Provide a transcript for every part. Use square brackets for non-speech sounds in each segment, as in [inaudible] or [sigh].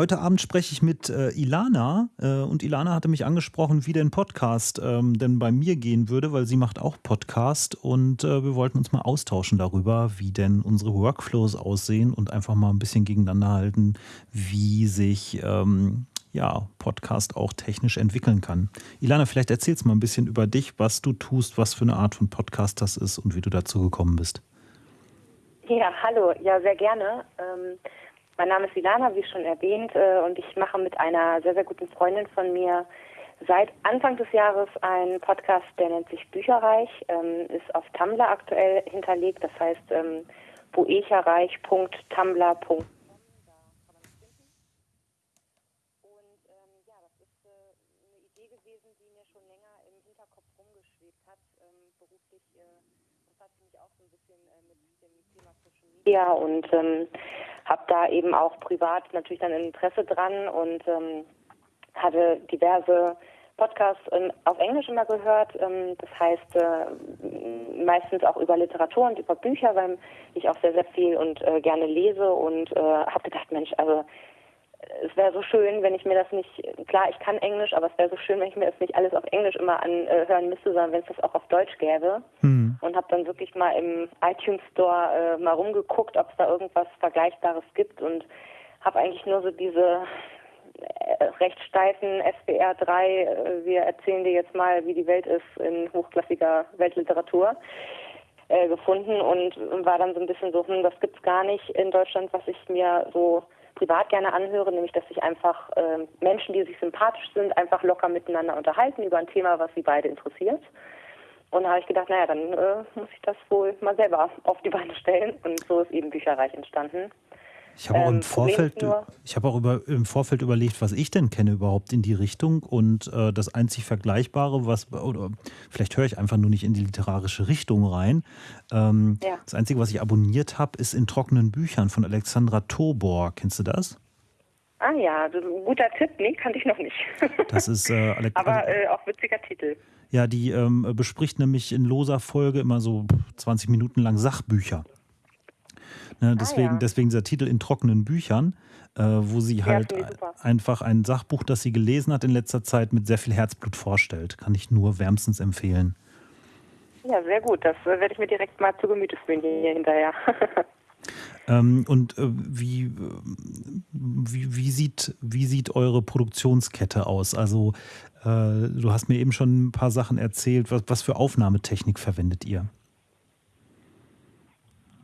Heute Abend spreche ich mit äh, Ilana äh, und Ilana hatte mich angesprochen, wie denn Podcast ähm, denn bei mir gehen würde, weil sie macht auch Podcast und äh, wir wollten uns mal austauschen darüber, wie denn unsere Workflows aussehen und einfach mal ein bisschen gegeneinander halten, wie sich ähm, ja, Podcast auch technisch entwickeln kann. Ilana, vielleicht erzählst mal ein bisschen über dich, was du tust, was für eine Art von Podcast das ist und wie du dazu gekommen bist. Ja, hallo, ja, sehr gerne. Ähm mein Name ist Ilana, wie schon erwähnt, äh, und ich mache mit einer sehr, sehr guten Freundin von mir seit Anfang des Jahres einen Podcast, der nennt sich Bücherreich, ähm, ist auf Tumblr aktuell hinterlegt, das heißt ähm, boecherreich.tumblr.com. beruflich äh, befasst mich auch so ein bisschen äh, mit dem Thema Social Media und ähm, habe da eben auch privat natürlich dann Interesse dran und ähm, hatte diverse Podcasts ähm, auf Englisch immer gehört. Ähm, das heißt äh, meistens auch über Literatur und über Bücher, weil ich auch sehr, sehr viel und äh, gerne lese und äh, habe gedacht, Mensch, also es wäre so schön, wenn ich mir das nicht, klar, ich kann Englisch, aber es wäre so schön, wenn ich mir das nicht alles auf Englisch immer anhören müsste, sondern wenn es das auch auf Deutsch gäbe. Mhm. Und habe dann wirklich mal im iTunes Store äh, mal rumgeguckt, ob es da irgendwas Vergleichbares gibt und habe eigentlich nur so diese äh, recht steifen SBR 3, äh, wir erzählen dir jetzt mal, wie die Welt ist in hochklassiger Weltliteratur äh, gefunden und war dann so ein bisschen so, hm, das gibt's gar nicht in Deutschland, was ich mir so privat gerne anhöre, nämlich dass sich einfach äh, Menschen, die sich sympathisch sind, einfach locker miteinander unterhalten über ein Thema, was sie beide interessiert. Und da habe ich gedacht, naja, dann äh, muss ich das wohl mal selber auf die Beine stellen. Und so ist eben Bücherreich entstanden. Ich habe auch, im, ähm, Vorfeld, ich habe auch über, im Vorfeld überlegt, was ich denn kenne überhaupt in die Richtung. Und äh, das einzig Vergleichbare, was, oder vielleicht höre ich einfach nur nicht in die literarische Richtung rein. Ähm, ja. Das Einzige, was ich abonniert habe, ist in trockenen Büchern von Alexandra Tobor. Kennst du das? Ah ja, guter Tipp. Nee, kannte ich noch nicht. [laughs] Das ist äh, Alex Aber äh, auch witziger Titel. Ja, die ähm, bespricht nämlich in loser Folge immer so 20 Minuten lang Sachbücher. Ne, deswegen, ah, ja. deswegen dieser Titel in trockenen Büchern, äh, wo sie halt einfach ein Sachbuch, das sie gelesen hat in letzter Zeit, mit sehr viel Herzblut vorstellt. Kann ich nur wärmstens empfehlen. Ja, sehr gut. Das äh, werde ich mir direkt mal zu Gemüte führen hier hinterher. [laughs] ähm, und äh, wie, äh, wie, wie, sieht, wie sieht eure Produktionskette aus? Also, äh, du hast mir eben schon ein paar Sachen erzählt. Was, was für Aufnahmetechnik verwendet ihr?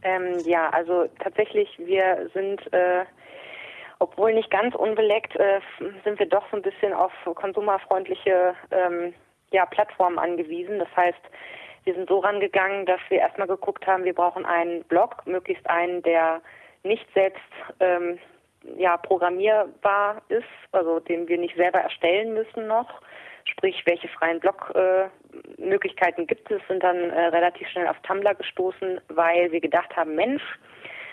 Ähm, ja, also tatsächlich, wir sind, äh, obwohl nicht ganz unbeleckt, äh, sind wir doch so ein bisschen auf konsumerfreundliche ähm, ja, Plattformen angewiesen. Das heißt, wir sind so rangegangen, dass wir erstmal geguckt haben, wir brauchen einen Blog, möglichst einen, der nicht selbst ähm, ja, programmierbar ist, also den wir nicht selber erstellen müssen noch sprich welche freien Blogmöglichkeiten äh, gibt es, sind dann äh, relativ schnell auf Tumblr gestoßen, weil wir gedacht haben, Mensch,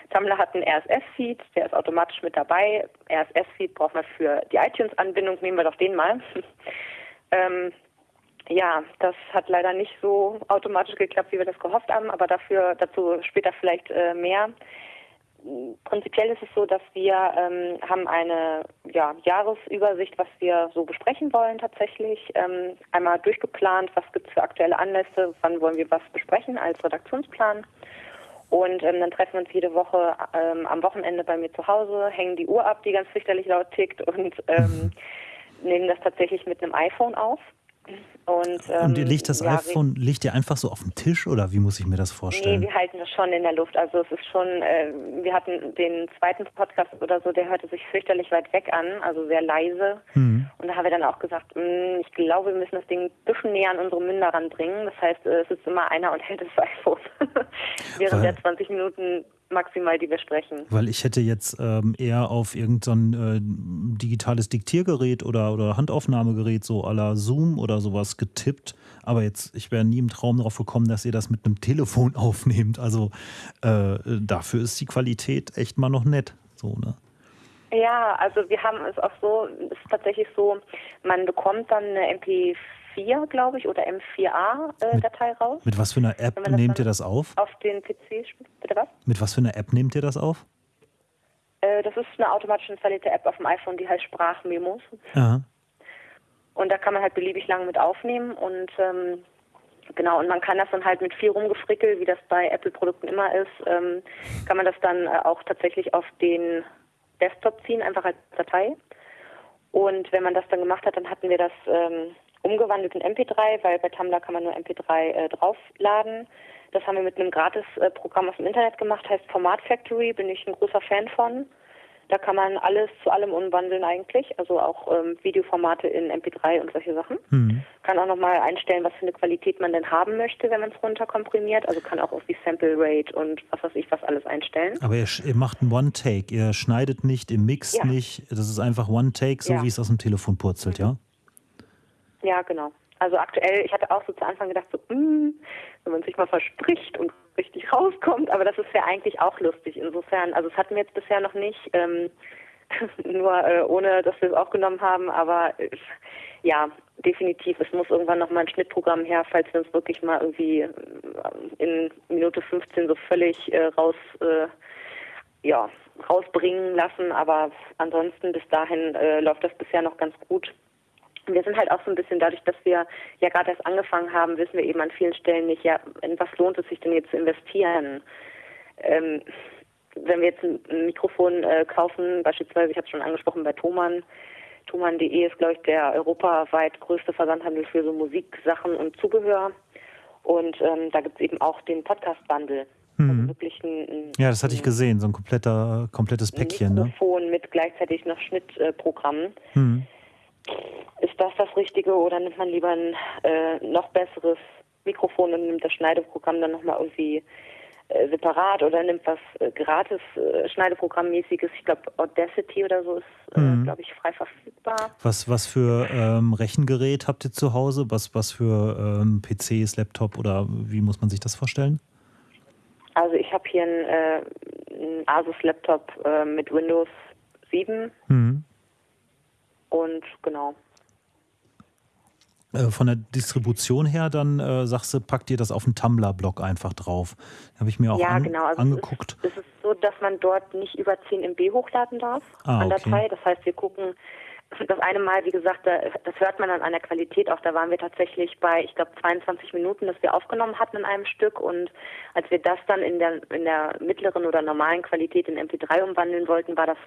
Tumblr hat einen RSS-Feed, der ist automatisch mit dabei. RSS-Feed braucht man für die iTunes-Anbindung, nehmen wir doch den mal. [laughs] ähm, ja, das hat leider nicht so automatisch geklappt, wie wir das gehofft haben, aber dafür dazu später vielleicht äh, mehr prinzipiell ist es so, dass wir ähm, haben eine ja, Jahresübersicht, was wir so besprechen wollen tatsächlich. Ähm, einmal durchgeplant, was gibt es für aktuelle Anlässe, wann wollen wir was besprechen als Redaktionsplan. Und ähm, dann treffen wir uns jede Woche ähm, am Wochenende bei mir zu Hause, hängen die Uhr ab, die ganz fürchterlich laut tickt und ähm, [laughs] nehmen das tatsächlich mit einem iPhone auf. Und, ähm, und ihr legt das ja, iPhone, legt ihr einfach so auf den Tisch oder wie muss ich mir das vorstellen? Nee, wir halten das schon in der Luft. Also es ist schon, äh, wir hatten den zweiten Podcast oder so, der hörte sich fürchterlich weit weg an, also sehr leise. Mhm. Und da haben wir dann auch gesagt, mh, hm, ich glaube, wir müssen das Ding ein bisschen näher an unsere Münder ranbringen. Das heißt, äh, es ist immer einer und hält das [laughs] iPhone. Während Weil, der 20 Minuten maximal, die wir sprechen. Weil ich hätte jetzt ähm, eher auf irgendein äh, digitales Diktiergerät oder, oder Handaufnahmegerät, so à la Zoom oder sowas getippt. Aber jetzt, ich wäre nie im Traum darauf gekommen, dass ihr das mit einem Telefon [laughs] aufnehmt. Also äh, dafür ist die Qualität echt mal noch nett. So, ne? Ja, also wir haben es auch so, es ist tatsächlich so, man bekommt dann eine MP4 4, glaube ich, oder M4A-Datei äh, raus. Mit was für einer App nehmt ihr das auf? Auf den PC, bitte was? Mit was für einer App nehmt ihr das auf? Äh, das ist eine automatisch installierte App auf dem iPhone, die heißt Sprachmemos. Aha. Und da kann man halt beliebig lang mit aufnehmen und ähm, genau, und man kann das dann halt mit viel rumgefrickel, wie das bei Apple-Produkten immer ist, ähm, kann man das dann äh, auch tatsächlich auf den Desktop ziehen, einfach als Datei. Und wenn man das dann gemacht hat, dann hatten wir das ähm, umgewandelt in MP3, weil bei Tumblr kann man nur MP3 äh, draufladen. Das haben wir mit einem Gratis-Programm aus dem Internet gemacht, heißt Format Factory, bin ich ein großer Fan von. Da kann man alles zu allem umwandeln eigentlich, also auch ähm, Videoformate in MP3 und solche Sachen. Mhm. Kann auch nochmal einstellen, was für eine Qualität man denn haben möchte, wenn man es runterkomprimiert. Also kann auch irgendwie Sample Rate und was weiß ich was alles einstellen. Aber ihr, ihr macht einen One-Take, ihr schneidet nicht, ihr mixt Ja. nicht, das ist einfach One-Take, so Ja. wie es aus dem Telefon purzelt, ja? Ja, genau. Also aktuell, ich hatte auch so zu Anfang gedacht, so, mm, wenn man sich mal verspricht und richtig rauskommt, aber das ist ja eigentlich auch lustig. Insofern, also es hatten wir jetzt bisher noch nicht, ähm, [laughs] nur äh, ohne, dass wir es aufgenommen haben, aber äh, ja, definitiv, es muss irgendwann noch mal ein Schnittprogramm her, falls wir uns wirklich mal irgendwie äh, in Minute 15 so völlig äh, raus, äh, ja, rausbringen lassen, aber ansonsten bis dahin äh, läuft das bisher noch ganz gut. Wir sind halt auch so ein bisschen dadurch, dass wir ja gerade erst angefangen haben, wissen wir eben an vielen Stellen nicht, ja, in was lohnt es sich denn jetzt zu investieren? Ähm, wenn wir jetzt ein Mikrofon äh, kaufen, beispielsweise, ich habe es schon angesprochen bei Thomann, Thomann.de ist, glaube ich, der europaweit größte Versandhandel für so Musiksachen und Zubehör. Und ähm, da gibt es eben auch den Podcast-Bundle. Also Mhm. wirklich ein, ein Ja, das hatte ich gesehen, so ein kompletter, komplettes Päckchen, ne? Mikrofon mit gleichzeitig noch Schnittprogrammen. Mhm. Ist das das Richtige oder nimmt man lieber ein äh, noch besseres Mikrofon und nimmt das Schneideprogramm dann nochmal irgendwie äh, separat oder nimmt was äh, gratis äh, Schneideprogrammmäßiges? Ich glaube Audacity oder so ist, äh, Mhm. glaube ich, frei verfügbar. Was, was für ähm, Rechengerät habt ihr zu Hause? Was, was für ähm, PCs, Laptop oder wie muss man sich das vorstellen? Also ich habe hier einen, äh, einen Asus-Laptop äh, mit Windows 7 Mhm. Und genau. Äh, Von der Distribution her, dann äh, sagst du, packt ihr das auf den Tumblr-Blog einfach drauf. Habe ich mir auch ja, an, genau. Also angeguckt. Es ist, es ist so, dass man dort nicht über 10 MB hochladen darf Ah, an okay. Datei. Das heißt, wir gucken das eine Mal, wie gesagt, da, das hört man dann an der Qualität auch. Da waren wir tatsächlich bei, ich glaube, 22 Minuten, das wir aufgenommen hatten in einem Stück. Und als wir das dann in der, in der mittleren oder normalen Qualität in MP3 umwandeln wollten, war das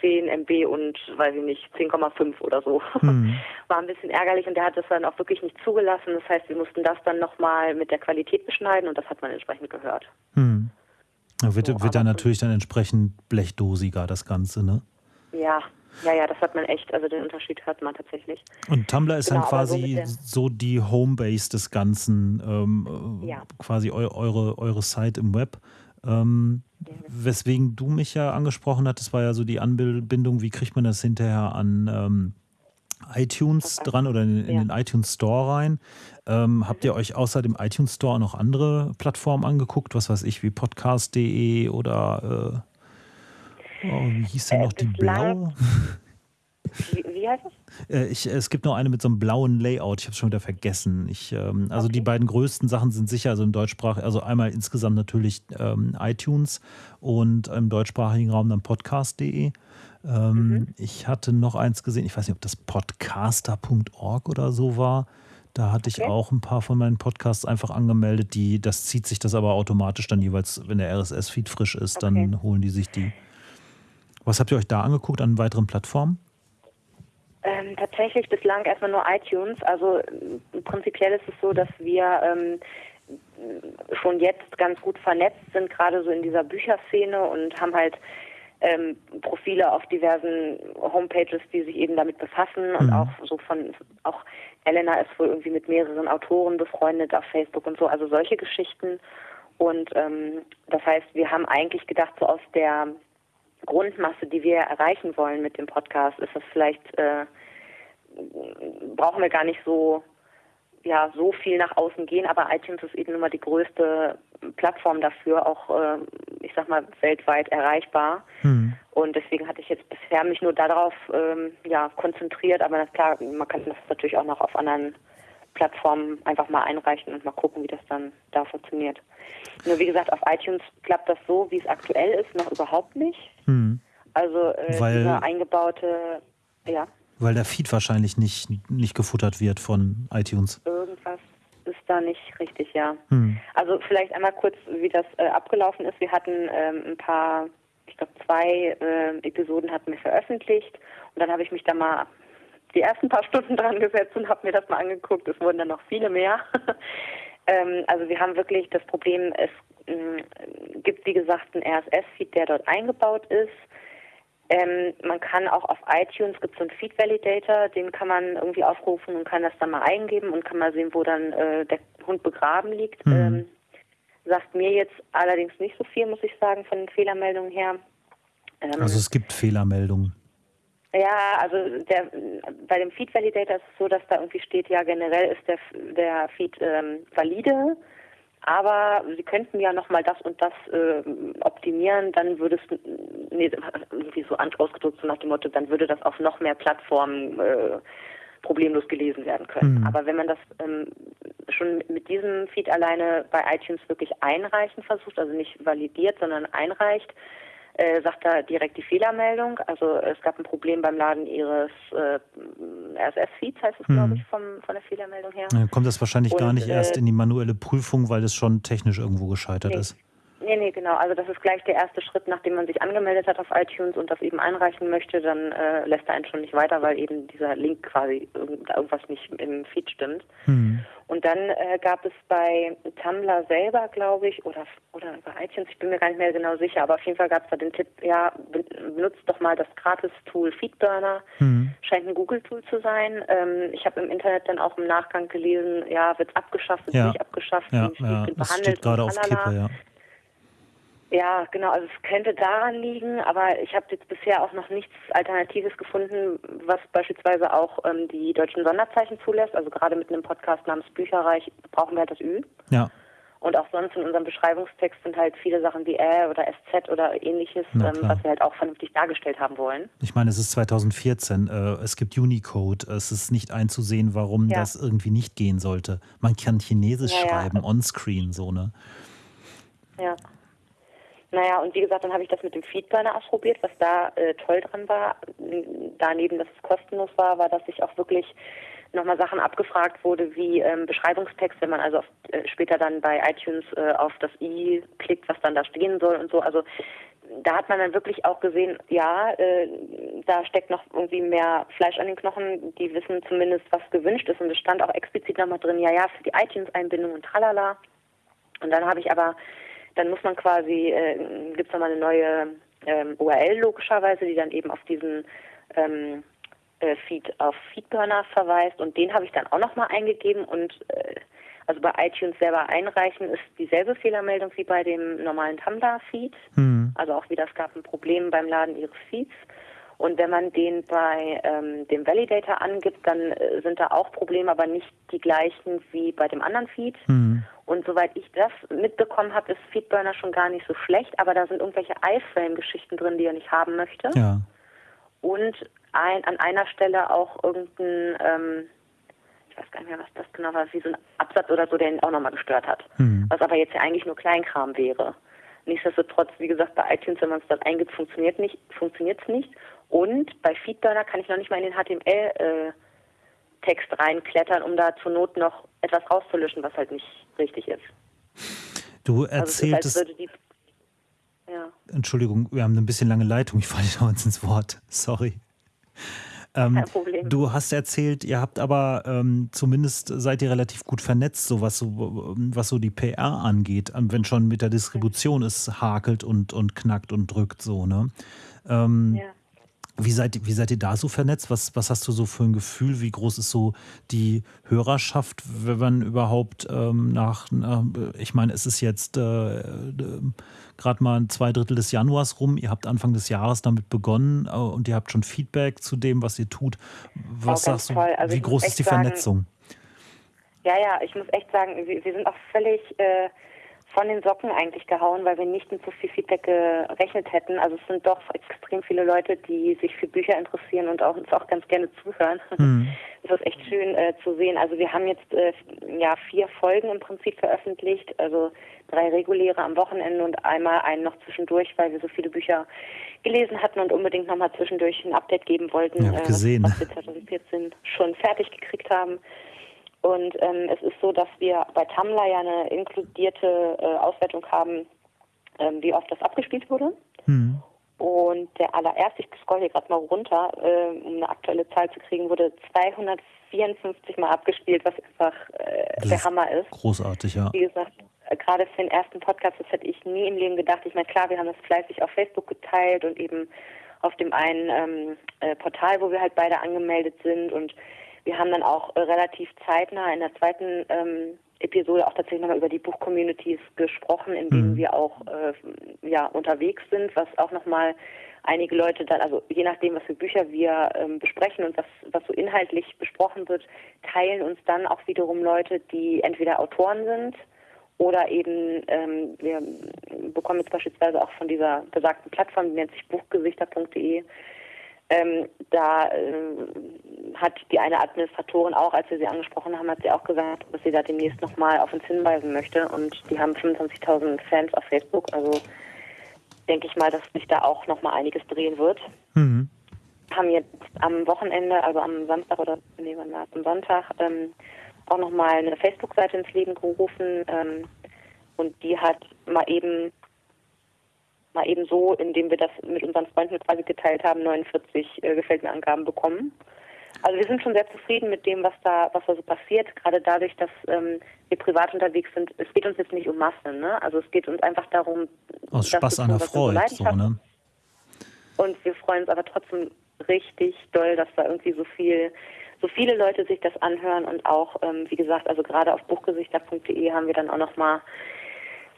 10 MB und, weiß ich nicht, 10,5 oder so. Mhm. [laughs] War ein bisschen ärgerlich und der hat das dann auch wirklich nicht zugelassen. Das heißt, wir mussten das dann nochmal mit der Qualität beschneiden und das hat man entsprechend gehört. Hm. Da wird, So, wird dann natürlich dann entsprechend blechdosiger, das Ganze, ne? Ja, ja, ja, das hat man echt, also den Unterschied hört man tatsächlich. Und Tumblr ist Genau, dann so quasi der- so die Homebase des Ganzen, ähm, äh, Ja. quasi eu eure, eure Site im Web. Ähm, weswegen du mich ja angesprochen hattest, war ja so die Anbindung, wie kriegt man das hinterher an ähm, iTunes dran oder in, in den iTunes Store rein. Ähm, habt ihr euch außer dem iTunes Store noch andere Plattformen angeguckt? Was weiß ich, wie podcast.de oder äh, oh, wie hieß denn Äh, noch die bislang- blaue? [laughs] Wie, wie heißt es? Äh, ich, es gibt noch eine mit so einem blauen Layout. Ich habe es schon wieder vergessen. Ich, ähm, also die beiden größten Sachen sind sicher, also im Deutschsprach, also einmal insgesamt natürlich ähm, iTunes und im deutschsprachigen Raum dann podcast.de. Ähm, Ich hatte noch eins gesehen, ich weiß nicht, ob das podcaster.org oder so war. Da hatte ich Okay. auch ein paar von meinen Podcasts einfach angemeldet. Die, das zieht sich das aber automatisch dann jeweils, wenn der RSS-Feed frisch ist, dann Okay. holen die sich die. Was habt ihr euch da angeguckt an weiteren Plattformen? Ähm, tatsächlich bislang erstmal nur iTunes. Also ähm, prinzipiell ist es so, dass wir ähm, schon jetzt ganz gut vernetzt sind, gerade so in dieser Bücherszene und haben halt ähm, Profile auf diversen Homepages, die sich eben damit befassen und Mhm. auch so von auch Elena ist wohl irgendwie mit mehreren Autoren befreundet auf Facebook und so, also solche Geschichten. Und ähm, das heißt, wir haben eigentlich gedacht, so aus der Grundmasse, die wir erreichen wollen mit dem Podcast, ist das vielleicht äh, brauchen wir gar nicht so ja so viel nach außen gehen, aber iTunes ist eben immer die größte Plattform dafür, auch äh, ich sag mal weltweit erreichbar. Hm. Und deswegen hatte ich jetzt bisher mich nur darauf ähm, ja, konzentriert, aber na klar, man kann das natürlich auch noch auf anderen Plattformen einfach mal einreichen und mal gucken, wie das dann da funktioniert. Nur wie gesagt, auf iTunes klappt das so, wie es aktuell ist, noch überhaupt nicht. Hm. Also äh, Weil- dieser eingebaute, ja, Weil der Feed wahrscheinlich nicht, nicht gefuttert wird von iTunes. irgendwas ist da nicht richtig, ja. Hm. Also vielleicht einmal kurz, wie das äh, abgelaufen ist. Wir hatten ähm, ein paar, ich glaube zwei äh, Episoden hatten wir veröffentlicht und dann habe ich mich da mal die ersten paar Stunden dran gesetzt und habe mir das mal angeguckt. Es wurden dann noch viele mehr. [laughs] ähm, also wir haben wirklich das Problem, es mh, gibt wie gesagt einen RSS-Feed, der dort eingebaut ist. Ähm, man kann auch auf iTunes gibt es so einen Feed Validator, den kann man irgendwie aufrufen und kann das dann mal eingeben und kann mal sehen, wo dann äh, der Hund begraben liegt. Mhm. Ähm, sagt mir jetzt allerdings nicht so viel, muss ich sagen, von den Fehlermeldungen her. Ähm, Also es gibt Fehlermeldungen. Ja, also der, bei dem Feed Validator ist es so, dass da irgendwie steht, ja generell ist der, der Feed ähm, valide, aber Sie könnten ja nochmal das und das ähm, optimieren, dann würde es, nee, irgendwie so ausgedrückt so nach dem Motto, dann würde das auf noch mehr Plattformen äh, problemlos gelesen werden können. Mhm. Aber wenn man das ähm, schon mit diesem Feed alleine bei iTunes wirklich einreichen versucht, also nicht validiert, sondern einreicht, äh, sagt da direkt die Fehlermeldung. Also es gab ein Problem beim Laden ihres äh, RSS-Feeds, heißt es, Mhm. glaube ich, vom, von der Fehlermeldung her. Dann kommt das wahrscheinlich Und, gar nicht erst äh, in die manuelle Prüfung, weil das schon technisch irgendwo gescheitert Nee. ist. Nee, nee, genau. Also das ist gleich der erste Schritt, nachdem man sich angemeldet hat auf iTunes und das eben einreichen möchte, dann äh, lässt er einen schon nicht weiter, weil eben dieser Link quasi irgend, irgendwas nicht im Feed stimmt. Hm. Und dann äh, gab es bei Tumblr selber, glaube ich, oder oder bei iTunes, ich bin mir gar nicht mehr genau sicher, aber auf jeden Fall gab es da den Tipp, ja, ben- benutzt doch mal das Gratis-Tool Feedburner. Hm. Scheint ein Google-Tool zu sein. Ähm, ich habe im Internet dann auch im Nachgang gelesen, ja, wird abgeschafft, wird Ja. nicht abgeschafft, Ja, ja, wird das behandelt steht gerade auf. Kippe, ja. Ja, genau. Also es könnte daran liegen, aber ich habe jetzt bisher auch noch nichts Alternatives gefunden, was beispielsweise auch ähm, die deutschen Sonderzeichen zulässt. Also gerade mit einem Podcast namens Bücherreich brauchen wir halt das Ü. Ja, Und auch sonst in unserem Beschreibungstext sind halt viele Sachen wie Ä oder SZ oder ähnliches, ähm, was wir halt auch vernünftig dargestellt haben wollen. ich meine, es ist 2014. Äh, es gibt Unicode. Es ist nicht einzusehen, warum Ja. das irgendwie nicht gehen sollte. Man kann Chinesisch Ja, ja. schreiben, onscreen, so, ne? Ja. Naja, und wie gesagt, dann habe ich das mit dem Feedburner ausprobiert. Was da äh, toll dran war, daneben, dass es kostenlos war, war, dass ich auch wirklich nochmal Sachen abgefragt wurde, wie ähm, Beschreibungstext, wenn man also auf, äh, später dann bei iTunes äh, auf das i klickt, was dann da stehen soll und so. Also da hat man dann wirklich auch gesehen, ja, äh, da steckt noch irgendwie mehr Fleisch an den Knochen. Die wissen zumindest, was gewünscht ist. Und es stand auch explizit nochmal drin, ja, ja, für die iTunes-Einbindung und tralala. Und dann habe ich aber, dann muss man quasi, äh, gibt es nochmal eine neue ähm, URL logischerweise, die dann eben auf diesen ähm, äh, Feed, auf Feedburner verweist. Und den habe ich dann auch nochmal eingegeben und äh, also bei iTunes selber einreichen ist dieselbe Fehlermeldung wie bei dem normalen Tumblr-Feed. Hm. Also auch wieder, es gab ein Problem beim Laden ihres Feeds. Und wenn man den bei ähm, dem Validator angibt, dann äh, sind da auch Probleme, aber nicht die gleichen wie bei dem anderen Feed. Hm. Und soweit ich das mitbekommen habe, ist Feedburner schon gar nicht so schlecht, aber da sind irgendwelche iFrame-Geschichten drin, die er nicht haben möchte. Ja. Und ein, an einer Stelle auch irgendein, ähm, ich weiß gar nicht mehr, was das genau war, wie so ein Absatz oder so, der ihn auch nochmal gestört hat. Hm. Was aber jetzt ja eigentlich nur Kleinkram wäre. Nichtsdestotrotz, wie gesagt, bei iTunes, wenn man es dort eingibt, funktioniert nicht, funktioniert es nicht. Und bei Feedburner kann ich noch nicht mal in den HTML-Text reinklettern, um da zur Not noch etwas rauszulöschen, was halt nicht richtig ist. Du Also als erzähltest, würde die ja. Entschuldigung, wir haben ein bisschen lange Leitung. Ich falle dir [laughs] uns ins Wort. Sorry. Ähm, Kein Problem. Du hast erzählt, ihr habt aber ähm, zumindest seid ihr relativ gut vernetzt, so was so, was so die PR angeht, ähm, wenn schon mit der Distribution es hakelt und, und knackt und drückt so, ne? Ähm, ja. Wie seid, wie seid ihr da so vernetzt? Was, was hast du so für ein Gefühl? Wie groß ist so die Hörerschaft, wenn man überhaupt ähm, nach, nach, ich meine, es ist jetzt äh, äh, gerade mal zwei Drittel des Januars rum. Ihr habt Anfang des Jahres damit begonnen äh, und ihr habt schon Feedback zu dem, was ihr tut. Was Oh, sagst du? Also wie groß ist die sagen, Vernetzung? Ja, ja, ich muss echt sagen, wir, wir sind auch völlig äh, von den Socken eigentlich gehauen, weil wir nicht mit so viel Feedback gerechnet hätten. Also es sind doch extrem viele Leute, die sich für Bücher interessieren und auch, uns auch ganz gerne zuhören. [laughs] Mhm. Das ist echt schön äh, zu sehen. Also wir haben jetzt äh, ja vier Folgen im Prinzip veröffentlicht, also drei reguläre am Wochenende und einmal einen noch zwischendurch, weil wir so viele Bücher gelesen hatten und unbedingt nochmal zwischendurch ein Update geben wollten, ja, gesehen. Äh, was wir 2014 schon fertig gekriegt haben. Und ähm, es ist so, dass wir bei Tumblr ja eine inkludierte äh, Auswertung haben, ähm, wie oft das abgespielt wurde. Hm. Und der allererste, ich scroll hier gerade mal runter, äh, um eine aktuelle Zahl zu kriegen, wurde 254 Mal abgespielt, was einfach äh, der Hammer ist. Großartig, ja. Wie gesagt, äh, gerade für den ersten Podcast, das hätte ich nie im Leben gedacht. Ich meine, klar, wir haben das fleißig auf Facebook geteilt und eben auf dem einen ähm, äh, Portal, wo wir halt beide angemeldet sind und wir haben dann auch äh, relativ zeitnah in der zweiten ähm, Episode auch tatsächlich nochmal über die Buchcommunities gesprochen, in denen mhm. wir auch äh, ja, unterwegs sind, was auch nochmal einige Leute dann, also je nachdem, was für Bücher wir ähm, besprechen und was, was so inhaltlich besprochen wird, teilen uns dann auch wiederum Leute, die entweder Autoren sind oder eben, ähm, wir bekommen jetzt beispielsweise auch von dieser besagten Plattform, die nennt sich buchgesichter.de, ähm, da äh, hat die eine Administratorin auch, als wir sie angesprochen haben, hat sie auch gesagt, dass sie da demnächst nochmal auf uns hinweisen möchte. Und die haben 25.000 Fans auf Facebook. Also denke ich mal, dass sich da auch nochmal einiges drehen wird. Mhm. Haben jetzt am Wochenende, also am Samstag oder nee, wann war am Sonntag, ähm, auch nochmal eine Facebook-Seite ins Leben gerufen. Ähm, und die hat mal eben mal eben so, indem wir das mit unseren Freunden quasi geteilt haben, 49 äh, Gefällt mir Angaben bekommen. Also wir sind schon sehr zufrieden mit dem, was da, was da so passiert, gerade dadurch, dass ähm, wir privat unterwegs sind. Es geht uns jetzt nicht um Massen, ne? Also es geht uns einfach darum, aus Spaß an der Freude, so, ne? Und wir freuen uns aber trotzdem richtig doll, dass da irgendwie so viel, so viele Leute sich das anhören und auch, ähm, wie gesagt, also gerade auf buchgesichter.de haben wir dann auch noch mal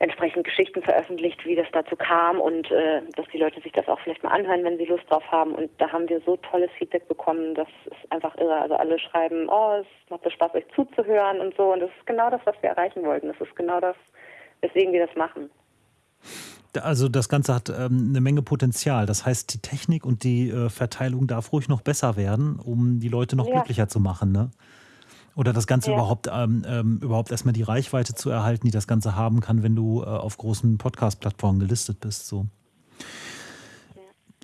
entsprechend Geschichten veröffentlicht, wie das dazu kam und äh, dass die Leute sich das auch vielleicht mal anhören, wenn sie Lust drauf haben. Und da haben wir so tolles Feedback bekommen, das ist einfach irre. Also alle schreiben, oh, es macht so Spaß, euch zuzuhören und so. Und das ist genau das, was wir erreichen wollten. Das ist genau das, weswegen wir das machen. Also das Ganze hat ähm, eine Menge Potenzial. Das heißt, die Technik und die äh, Verteilung darf ruhig noch besser werden, um die Leute noch ja. glücklicher zu machen. Ne? Oder das Ganze ja. überhaupt, ähm, ähm, überhaupt erstmal die Reichweite zu erhalten, die das Ganze haben kann, wenn du äh, auf großen Podcast-Plattformen gelistet bist. So.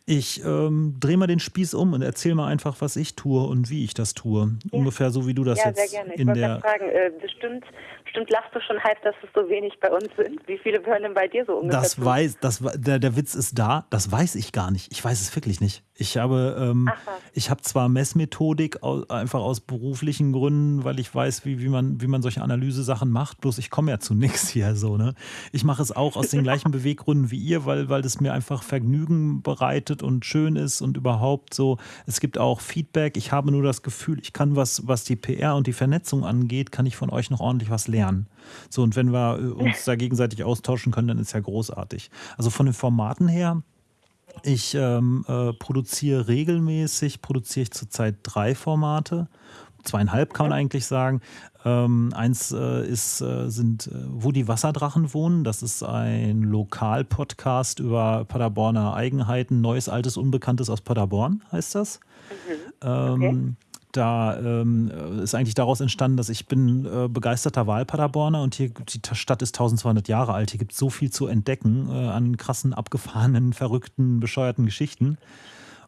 Ich ähm, drehe mal den Spieß um und erzähle mal einfach, was ich tue und wie ich das tue. Ja. Ungefähr so, wie du das ja, jetzt sehr gerne. Ich in der. Fragen, äh, bestimmt, bestimmt lachst du schon halb, dass es so wenig bei uns sind. Wie viele hören denn bei dir so ungefähr? Das weiß, das, der, der Witz ist da. Das weiß ich gar nicht. Ich weiß es wirklich nicht. Ich habe, ähm, ich habe zwar Messmethodik einfach aus beruflichen Gründen, weil ich weiß, wie, wie, man, wie man solche Analyse-Sachen macht, bloß ich komme ja zu nichts hier so. Ne? Ich mache es auch aus den [laughs] gleichen Beweggründen wie ihr, weil, weil das mir einfach Vergnügen bereitet und schön ist und überhaupt so. Es gibt auch Feedback. Ich habe nur das Gefühl, ich kann was, was die PR und die Vernetzung angeht, kann ich von euch noch ordentlich was lernen. So, und wenn wir äh, [laughs] uns da gegenseitig austauschen können, dann ist ja großartig. Also von den Formaten her ich ähm, äh, produziere regelmäßig, produziere ich zurzeit drei Formate. Zweieinhalb kann man eigentlich sagen. Ähm, eins äh, ist, äh, sind, äh, wo die Wasserdrachen wohnen. Das ist ein Lokalpodcast über Paderborner Eigenheiten. Neues, altes, Unbekanntes aus Paderborn heißt das. Mhm. Okay. Ähm, da ähm, ist eigentlich daraus entstanden, dass ich bin äh, begeisterter Wahlpaderborner und hier die Stadt ist 1200 Jahre alt. Hier gibt es so viel zu entdecken äh, an krassen, abgefahrenen, verrückten, bescheuerten Geschichten.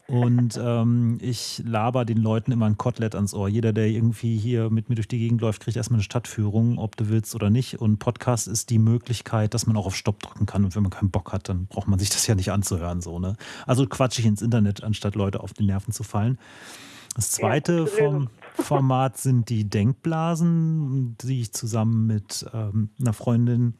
Und ähm, ich laber den Leuten immer ein Kotelett ans Ohr. Jeder, der irgendwie hier mit mir durch die Gegend läuft, kriegt erstmal eine Stadtführung, ob du willst oder nicht. Und Podcast ist die Möglichkeit, dass man auch auf Stopp drücken kann. Und wenn man keinen Bock hat, dann braucht man sich das ja nicht anzuhören. So, ne? Also quatsch ich ins Internet, anstatt Leute auf die Nerven zu fallen. Das zweite vom [laughs] Format sind die Denkblasen, die ich zusammen mit ähm, einer Freundin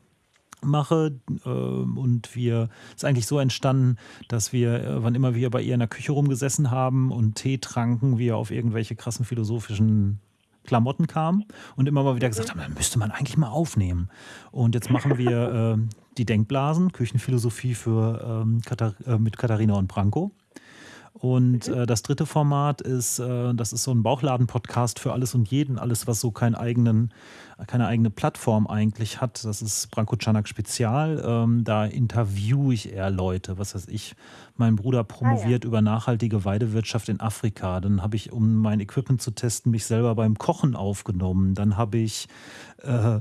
mache äh, und wir ist eigentlich so entstanden, dass wir, äh, wann immer wir bei ihr in der Küche rumgesessen haben und Tee tranken, wir auf irgendwelche krassen philosophischen Klamotten kamen und immer mal wieder gesagt haben, dann müsste man eigentlich mal aufnehmen. Und jetzt machen wir [laughs] äh, die Denkblasen, Küchenphilosophie für ähm, Katar äh, mit Katharina und Branko. Und mhm. äh, das dritte Format ist, äh, das ist so ein Bauchladen-Podcast für alles und jeden, alles, was so keinen eigenen, keine eigene Plattform eigentlich hat. Das ist Branko Czanak Spezial. Ähm, da interviewe ich eher Leute. Was weiß ich, mein Bruder promoviert ah, ja. über nachhaltige Weidewirtschaft in Afrika. Dann habe ich, um mein Equipment zu testen, mich selber beim Kochen aufgenommen. Dann habe ich äh,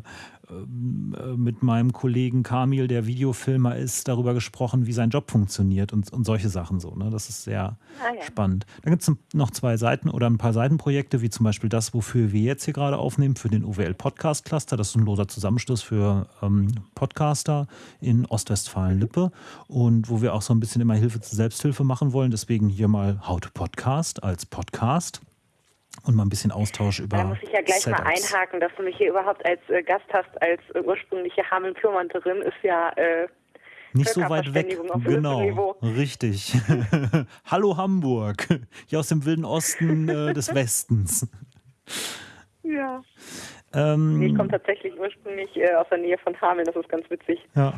mit meinem Kollegen Kamil, der Videofilmer ist, darüber gesprochen, wie sein Job funktioniert und, und solche Sachen so. Ne? Das ist sehr ah, ja. spannend. Dann gibt es noch zwei Seiten oder ein paar Seitenprojekte, wie zum Beispiel das, wofür wir jetzt hier gerade aufnehmen, für den OWL Podcast Cluster. Das ist ein loser Zusammenschluss für ähm, Podcaster in Ostwestfalen-Lippe und wo wir auch so ein bisschen immer Hilfe zur Selbsthilfe machen wollen. Deswegen hier mal How to Podcast als Podcast und mal ein bisschen Austausch über. Da muss ich ja gleich Setups. mal einhaken, dass du mich hier überhaupt als äh, Gast hast, als äh, ursprüngliche Hameln-Pyrmonterin, ist ja. Äh, nicht so weit weg. Genau, richtig. [laughs] Hallo Hamburg, hier aus dem wilden Osten äh, des Westens. Ja. Ähm, ich komme tatsächlich ursprünglich äh, aus der Nähe von Hameln, das ist ganz witzig. Ja.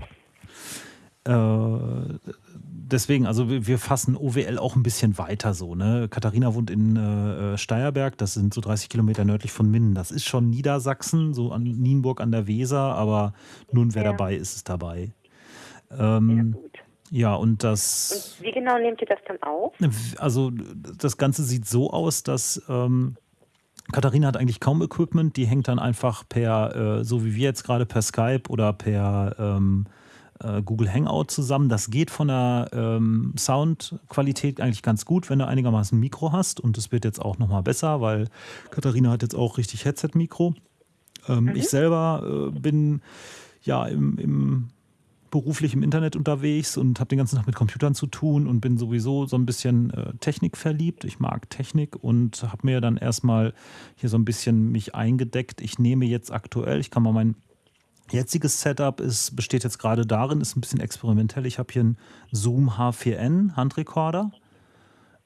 Äh, deswegen, also wir fassen OWL auch ein bisschen weiter so. Ne? Katharina wohnt in äh, Steierberg, das sind so 30 Kilometer nördlich von Minden. Das ist schon Niedersachsen, so an Nienburg an der Weser, aber nun wer ja. dabei ist, ist dabei. Ähm, ja, gut. Ja, und das. Und wie genau nehmt ihr das dann auf? Also, das Ganze sieht so aus, dass ähm, Katharina hat eigentlich kaum Equipment. Die hängt dann einfach per, äh, so wie wir jetzt gerade, per Skype oder per ähm, äh, Google Hangout zusammen. Das geht von der ähm, Soundqualität eigentlich ganz gut, wenn du einigermaßen ein Mikro hast. Und es wird jetzt auch nochmal besser, weil Katharina hat jetzt auch richtig Headset-Mikro. Ähm, mhm. Ich selber äh, bin ja im, im beruflich im Internet unterwegs und habe den ganzen Tag mit Computern zu tun und bin sowieso so ein bisschen äh, Technik verliebt. Ich mag Technik und habe mir dann erstmal hier so ein bisschen mich eingedeckt. Ich nehme jetzt aktuell, ich kann mal mein jetziges Setup ist, besteht jetzt gerade darin, ist ein bisschen experimentell. Ich habe hier einen Zoom H4n Handrekorder.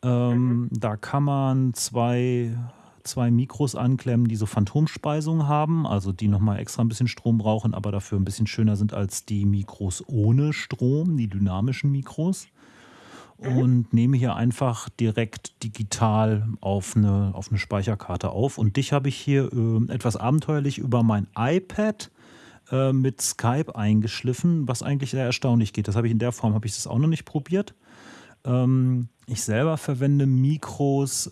Ähm, mhm. Da kann man zwei, zwei Mikros anklemmen, die so Phantomspeisung haben, also die nochmal extra ein bisschen Strom brauchen, aber dafür ein bisschen schöner sind als die Mikros ohne Strom, die dynamischen Mikros. Mhm. Und nehme hier einfach direkt digital auf eine, auf eine Speicherkarte auf. Und dich habe ich hier äh, etwas abenteuerlich über mein iPad äh, mit Skype eingeschliffen, was eigentlich sehr erstaunlich geht. Das habe ich in der Form, habe ich das auch noch nicht probiert. Ähm, ich selber verwende Mikros, äh,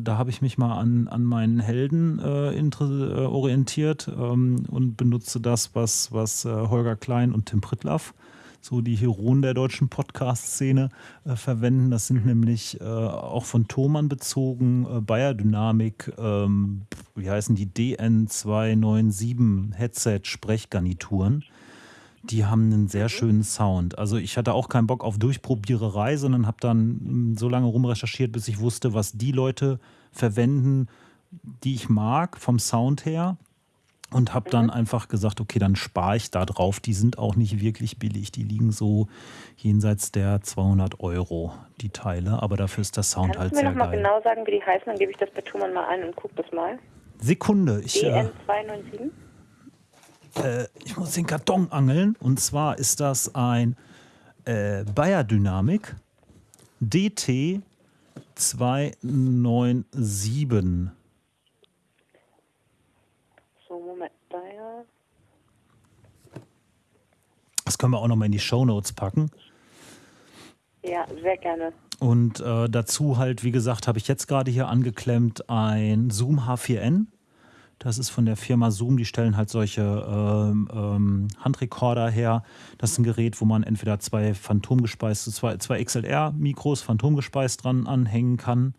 da habe ich mich mal an, an meinen Helden äh, äh orientiert ähm, und benutze das, was, was äh, Holger Klein und Tim Pritlaff so die Heroen der deutschen Podcast-Szene äh, verwenden. Das sind nämlich äh, auch von Thomann bezogen äh, Bayer Dynamic, ähm, wie heißen die DN297 Headset-Sprechgarnituren. Die haben einen sehr mhm. schönen Sound. Also ich hatte auch keinen Bock auf Durchprobiererei, sondern habe dann hm, so lange rumrecherchiert, bis ich wusste, was die Leute verwenden, die ich mag vom Sound her und habe dann mhm. einfach gesagt, okay, dann spare ich da drauf. Die sind auch nicht wirklich billig. Die liegen so jenseits der 200 Euro, die Teile. Aber dafür ist der Sound Kannst halt sehr geil. Kannst du mir nochmal genau sagen, wie die heißen? Dann gebe ich das bei Thomann mal ein und gucke das mal. Sekunde. Ich, äh, DN297? Äh, ich muss den Karton angeln. Und zwar ist das ein äh, Bayer Dynamik DT297. Das können wir auch nochmal in die Show Notes packen. Ja, sehr gerne. Und äh, dazu halt, wie gesagt, habe ich jetzt gerade hier angeklemmt ein Zoom H4n. Das ist von der Firma Zoom, die stellen halt solche ähm, ähm, Handrekorder her. Das ist ein Gerät, wo man entweder zwei phantomgespeiste, zwei, zwei XLR-Mikros phantomgespeist dran anhängen kann.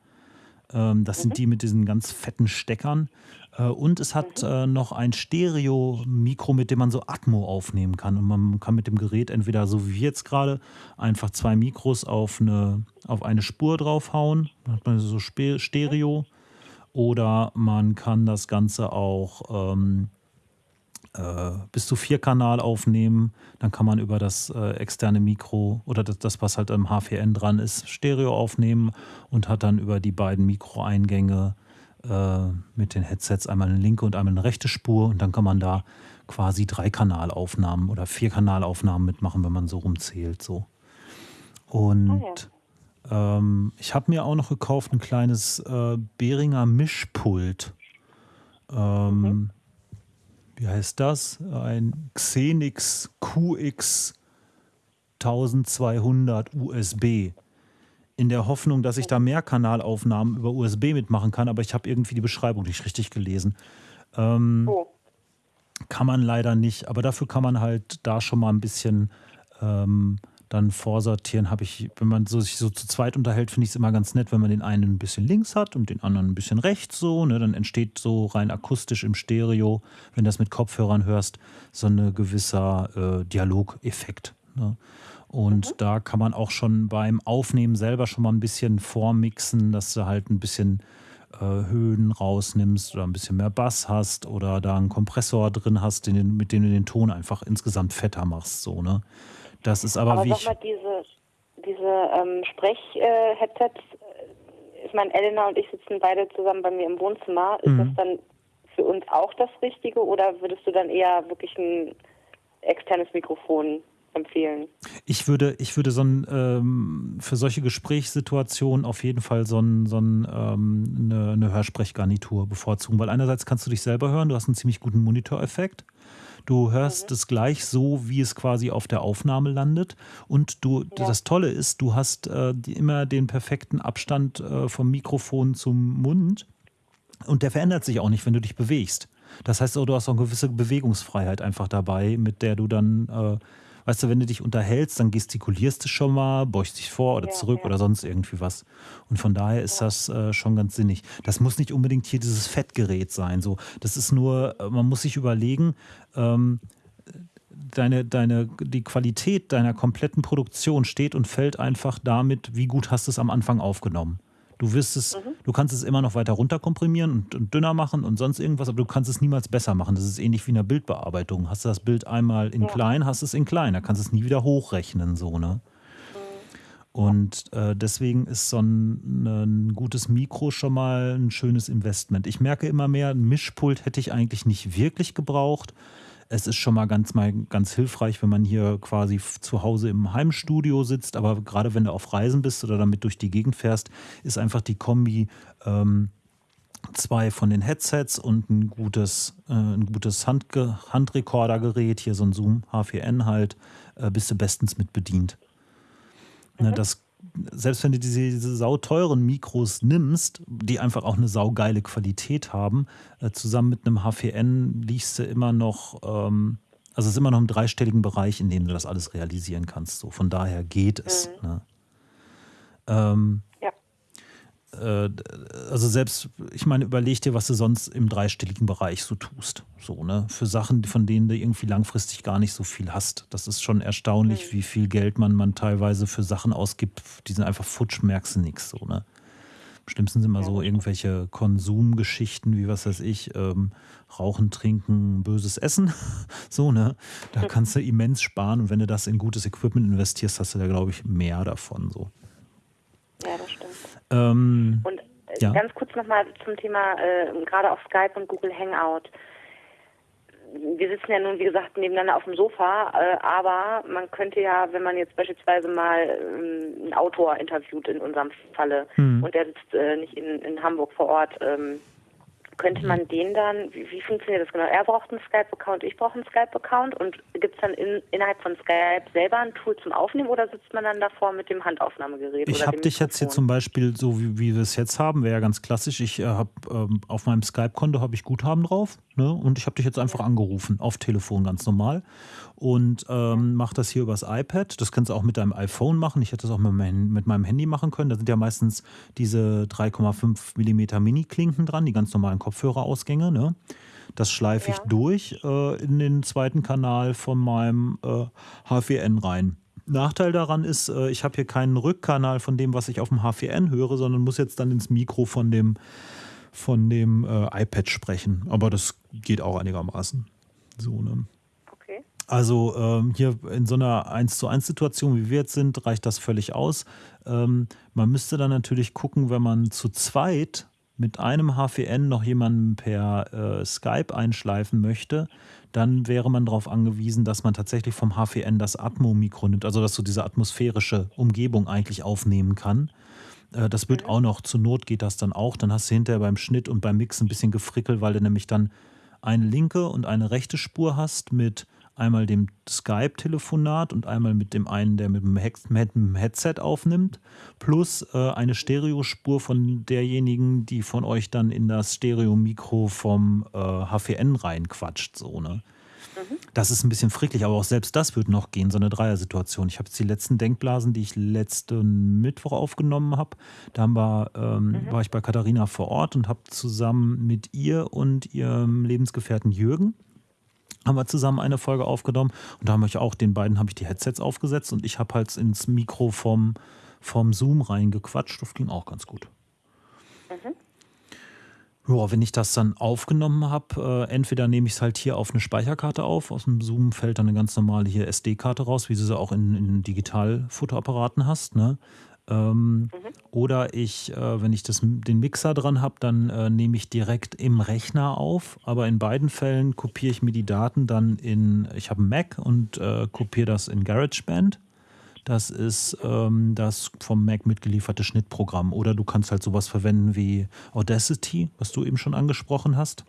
Ähm, das mhm. sind die mit diesen ganz fetten Steckern. Äh, und es hat mhm. äh, noch ein Stereo-Mikro, mit dem man so Atmo aufnehmen kann. Und man kann mit dem Gerät entweder, so wie jetzt gerade, einfach zwei Mikros auf eine, auf eine Spur draufhauen. Dann hat man so Stereo. Oder man kann das Ganze auch ähm, äh, bis zu vier Kanal aufnehmen. Dann kann man über das äh, externe Mikro oder das, das, was halt im H4n dran ist, Stereo aufnehmen und hat dann über die beiden Mikroeingänge äh, mit den Headsets einmal eine linke und einmal eine rechte Spur und dann kann man da quasi drei Kanalaufnahmen oder vier Kanalaufnahmen mitmachen, wenn man so rumzählt. So. Und oh ja. Ähm, ich habe mir auch noch gekauft ein kleines äh, Behringer Mischpult. Ähm, mhm. Wie heißt das? Ein Xenix QX 1200 USB. In der Hoffnung, dass ich da Mehrkanalaufnahmen über USB mitmachen kann, aber ich habe irgendwie die Beschreibung nicht richtig gelesen. Ähm, oh. Kann man leider nicht, aber dafür kann man halt da schon mal ein bisschen ähm, dann vorsortieren. Habe ich, wenn man so, sich so zu zweit unterhält, finde ich es immer ganz nett, wenn man den einen ein bisschen links hat und den anderen ein bisschen rechts so. Ne? Dann entsteht so rein akustisch im Stereo, wenn du das mit Kopfhörern hörst, so ein gewisser äh, Dialogeffekt. Ne? Und mhm. da kann man auch schon beim Aufnehmen selber schon mal ein bisschen vormixen, dass du halt ein bisschen äh, Höhen rausnimmst oder ein bisschen mehr Bass hast oder da einen Kompressor drin hast, den, mit dem du den Ton einfach insgesamt fetter machst. So, ne? Das ist aber, aber wie. Sag mal, diese, diese ähm, Sprech-Headsets, äh, ich meine, Elena und ich sitzen beide zusammen bei mir im Wohnzimmer. Ist mhm. das dann für uns auch das Richtige oder würdest du dann eher wirklich ein externes Mikrofon empfehlen? Ich würde, ich würde so ein, ähm, für solche Gesprächssituationen auf jeden Fall so, ein, so ein, ähm, eine, eine Hörsprechgarnitur bevorzugen, weil einerseits kannst du dich selber hören, du hast einen ziemlich guten Monitoreffekt. Du hörst mhm. es gleich so, wie es quasi auf der Aufnahme landet. Und du, ja. das Tolle ist, du hast äh, immer den perfekten Abstand äh, vom Mikrofon zum Mund. Und der verändert sich auch nicht, wenn du dich bewegst. Das heißt, du hast auch eine gewisse Bewegungsfreiheit einfach dabei, mit der du dann äh, Weißt du, wenn du dich unterhältst, dann gestikulierst du schon mal, beugst dich vor oder ja, zurück ja. oder sonst irgendwie was. Und von daher ist ja. das äh, schon ganz sinnig. Das muss nicht unbedingt hier dieses Fettgerät sein. So, das ist nur, äh, man muss sich überlegen, ähm, deine, deine, die Qualität deiner kompletten Produktion steht und fällt einfach damit, wie gut hast du es am Anfang aufgenommen. Du wirst es, mhm. du kannst es immer noch weiter runterkomprimieren und, und, dünner machen und sonst irgendwas, aber du kannst es niemals besser machen. Das ist ähnlich wie in der Bildbearbeitung. Hast du das Bild einmal in ja. klein, hast es in klein. Da kannst du es nie wieder hochrechnen, so, ne? Mhm. Und äh, deswegen ist so ein, ein, gutes Mikro schon mal ein schönes Investment. Ich merke immer mehr, ein Mischpult hätte ich eigentlich nicht wirklich gebraucht es ist schon mal ganz, mal ganz hilfreich, wenn man hier quasi zu Hause im Heimstudio sitzt. Aber gerade wenn du auf Reisen bist oder damit durch die Gegend fährst, ist einfach die Kombi ähm, zwei von den Headsets und ein gutes, äh, ein gutes Handge Handrekordergerät, hier so ein Zoom H4n halt, äh, bist du bestens mit bedient. Mhm. Ne, das selbst wenn du diese, diese sauteuren Mikros nimmst, die einfach auch eine saugeile Qualität haben, äh, zusammen mit einem H4n liegst du immer noch, ähm, also es ist immer noch im dreistelligen Bereich, in dem du das alles realisieren kannst. So, von daher geht es. Mhm. Ne? Ähm, äh, also selbst, ich meine, überleg dir, was du sonst im dreistelligen Bereich so tust. So, ne? Für Sachen, von denen du irgendwie langfristig gar nicht so viel hast. Das ist schon erstaunlich, mhm. wie viel Geld man, man teilweise für Sachen ausgibt, die sind einfach futsch, merkst du nichts. So, ne? Am schlimmsten sind immer so irgendwelche Konsumgeschichten, wie was weiß ich, ähm, Rauchen, Trinken, böses Essen. [laughs] so, ne? Da kannst du immens sparen und wenn du das in gutes Equipment investierst, hast du da, glaube ich, mehr davon. So. Ja, das stimmt. Ähm, und äh, ja. ganz kurz nochmal zum Thema, äh, gerade auf Skype und Google Hangout. Wir sitzen ja nun, wie gesagt, nebeneinander auf dem Sofa, äh, aber man könnte ja, wenn man jetzt beispielsweise mal ähm, einen Autor interviewt in unserem Falle hm. und der sitzt äh, nicht in, in Hamburg vor Ort, ähm, könnte man den dann, wie, wie funktioniert das genau? Er braucht einen Skype-Account, ich brauche einen Skype-Account und gibt es dann in, innerhalb von Skype selber ein Tool zum Aufnehmen oder sitzt man dann davor mit dem Handaufnahmegerät? Ich habe dich jetzt hier zum Beispiel, so wie, wie wir es jetzt haben, wäre ja ganz klassisch. Ich äh, habe ähm, auf meinem Skype-Konto habe ich Guthaben drauf ne? und ich habe dich jetzt einfach ja. angerufen, auf Telefon ganz normal und ähm, mache das hier übers iPad. Das kannst du auch mit deinem iPhone machen. Ich hätte das auch mit, mein, mit meinem Handy machen können. Da sind ja meistens diese 3,5 mm Mini-Klinken dran, die ganz normalen Kopfhörerausgänge. Ne? Das schleife ich durch äh, in den zweiten Kanal von meinem äh, H4n rein. Nachteil daran ist, äh, ich habe hier keinen Rückkanal von dem, was ich auf dem H4n höre, sondern muss jetzt dann ins Mikro von dem, von dem äh, iPad sprechen. Aber das geht auch einigermaßen. So, ne? Also ähm, hier in so einer 1 zu 1 Situation, wie wir jetzt sind, reicht das völlig aus. Ähm, man müsste dann natürlich gucken, wenn man zu zweit mit einem HVN noch jemanden per äh, Skype einschleifen möchte, dann wäre man darauf angewiesen, dass man tatsächlich vom HVN das Atmo-Mikro nimmt, also dass du diese atmosphärische Umgebung eigentlich aufnehmen kann. Äh, das wird mhm. auch noch, zur Not geht das dann auch. Dann hast du hinterher beim Schnitt und beim Mix ein bisschen gefrickelt, weil du nämlich dann eine linke und eine rechte Spur hast mit einmal dem Skype-Telefonat und einmal mit dem einen, der mit dem, Headset aufnimmt, plus äh, eine Stereospur von derjenigen, die von euch dann in das Stereo-Mikro vom äh, HVN reinquatscht. So, ne? Mhm. Das ist ein bisschen fricklich, aber auch selbst das wird noch gehen, so eine Dreiersituation. Ich habe jetzt die letzten Denkblasen, die ich letzten Mittwoch aufgenommen habe. Da wir, ähm, mhm. war ich bei Katharina vor Ort und habe zusammen mit ihr und ihrem Lebensgefährten Jürgen haben wir zusammen eine Folge aufgenommen und da haben wir auch den beiden habe ich die Headsets aufgesetzt und ich habe halt ins Mikro vom, vom Zoom reingequatscht. Das ging auch ganz gut. Mhm. Ja, wenn ich das dann aufgenommen habe, äh, entweder nehme ich es halt hier auf eine Speicherkarte auf, aus dem Zoom fällt dann eine ganz normale hier SD-Karte raus, wie du sie auch in, in Digitalfotoapparaten hast, ne? Ähm, mhm. Oder ich, äh, wenn ich das, den Mixer dran habe, dann äh, nehme ich direkt im Rechner auf. Aber in beiden Fällen kopiere ich mir die Daten dann in, ich habe einen Mac und äh, kopiere das in GarageBand. Das ist ähm, das vom Mac mitgelieferte Schnittprogramm. Oder du kannst halt sowas verwenden wie Audacity, was du eben schon angesprochen hast.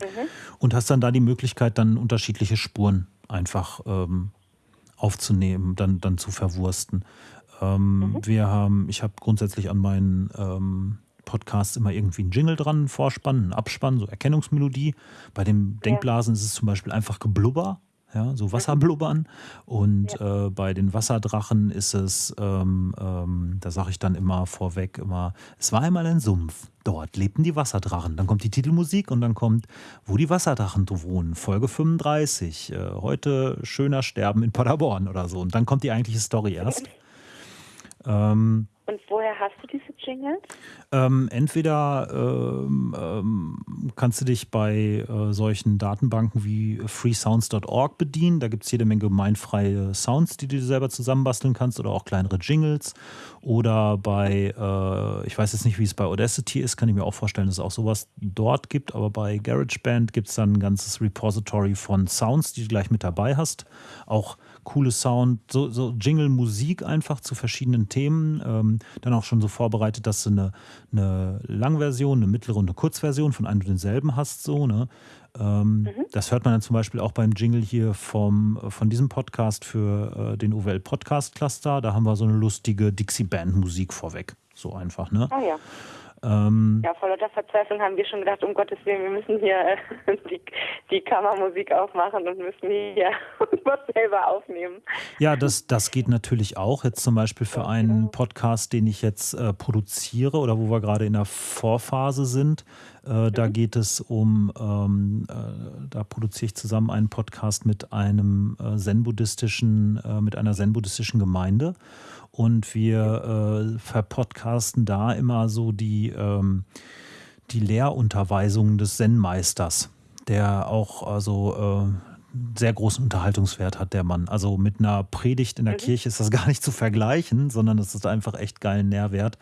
Mhm. Und hast dann da die Möglichkeit, dann unterschiedliche Spuren einfach ähm, aufzunehmen, dann, dann zu verwursten. Ähm, mhm. Wir haben, ich habe grundsätzlich an meinen ähm, Podcasts immer irgendwie einen Jingle dran, Vorspann, einen Abspann, so Erkennungsmelodie. Bei den Denkblasen ja. ist es zum Beispiel einfach Geblubber ja, so Wasserblubbern. Und ja. äh, bei den Wasserdrachen ist es, ähm, ähm, da sage ich dann immer vorweg, immer, es war einmal ein Sumpf. Dort lebten die Wasserdrachen. Dann kommt die Titelmusik und dann kommt, wo die Wasserdrachen wohnen, Folge 35. Äh, heute schöner Sterben in Paderborn oder so. Und dann kommt die eigentliche Story erst. [laughs] Ähm, und woher hast du diese Jingles? Ähm, entweder ähm, ähm, kannst du dich bei äh, solchen Datenbanken wie freesounds.org bedienen. Da gibt es jede Menge gemeinfreie Sounds, die du dir selber zusammenbasteln kannst oder auch kleinere Jingles. Oder bei, äh, ich weiß jetzt nicht, wie es bei Audacity ist, kann ich mir auch vorstellen, dass es auch sowas dort gibt. Aber bei GarageBand gibt es dann ein ganzes Repository von Sounds, die du gleich mit dabei hast. Auch coole Sound, so, so Jingle-Musik einfach zu verschiedenen Themen. Ähm, dann auch schon so vorbereitet, dass du eine, eine Langversion, eine mittlere und eine Kurzversion von einem und denselben hast. So, ne? Ähm, mhm. Das hört man dann zum Beispiel auch beim Jingle hier vom, von diesem Podcast für äh, den OWL Podcast Cluster. Da haben wir so eine lustige Dixie-Band-Musik vorweg. So einfach, ne? Ah ja. Ähm, ja, vor lauter Verzweiflung haben wir schon gedacht, um Gottes Willen, wir müssen hier äh, die, die Kammermusik aufmachen und müssen hier [laughs] was selber aufnehmen. Ja, das, das geht natürlich auch. Jetzt zum Beispiel für einen Podcast, den ich jetzt äh, produziere oder wo wir gerade in der Vorphase sind. Äh, da mhm. geht es um, ähm, äh, da produziere ich zusammen einen Podcast mit einem äh, zen-buddhistischen, äh, mit einer zen-buddhistischen Gemeinde. Und wir äh, verpodcasten da immer so die, ähm, die Lehrunterweisungen des Zen-Meisters, der auch also äh, sehr großen Unterhaltungswert hat, der Mann. Also mit einer Predigt in der mhm. Kirche ist das [laughs] gar nicht zu vergleichen, sondern das ist einfach echt geilen Nährwert.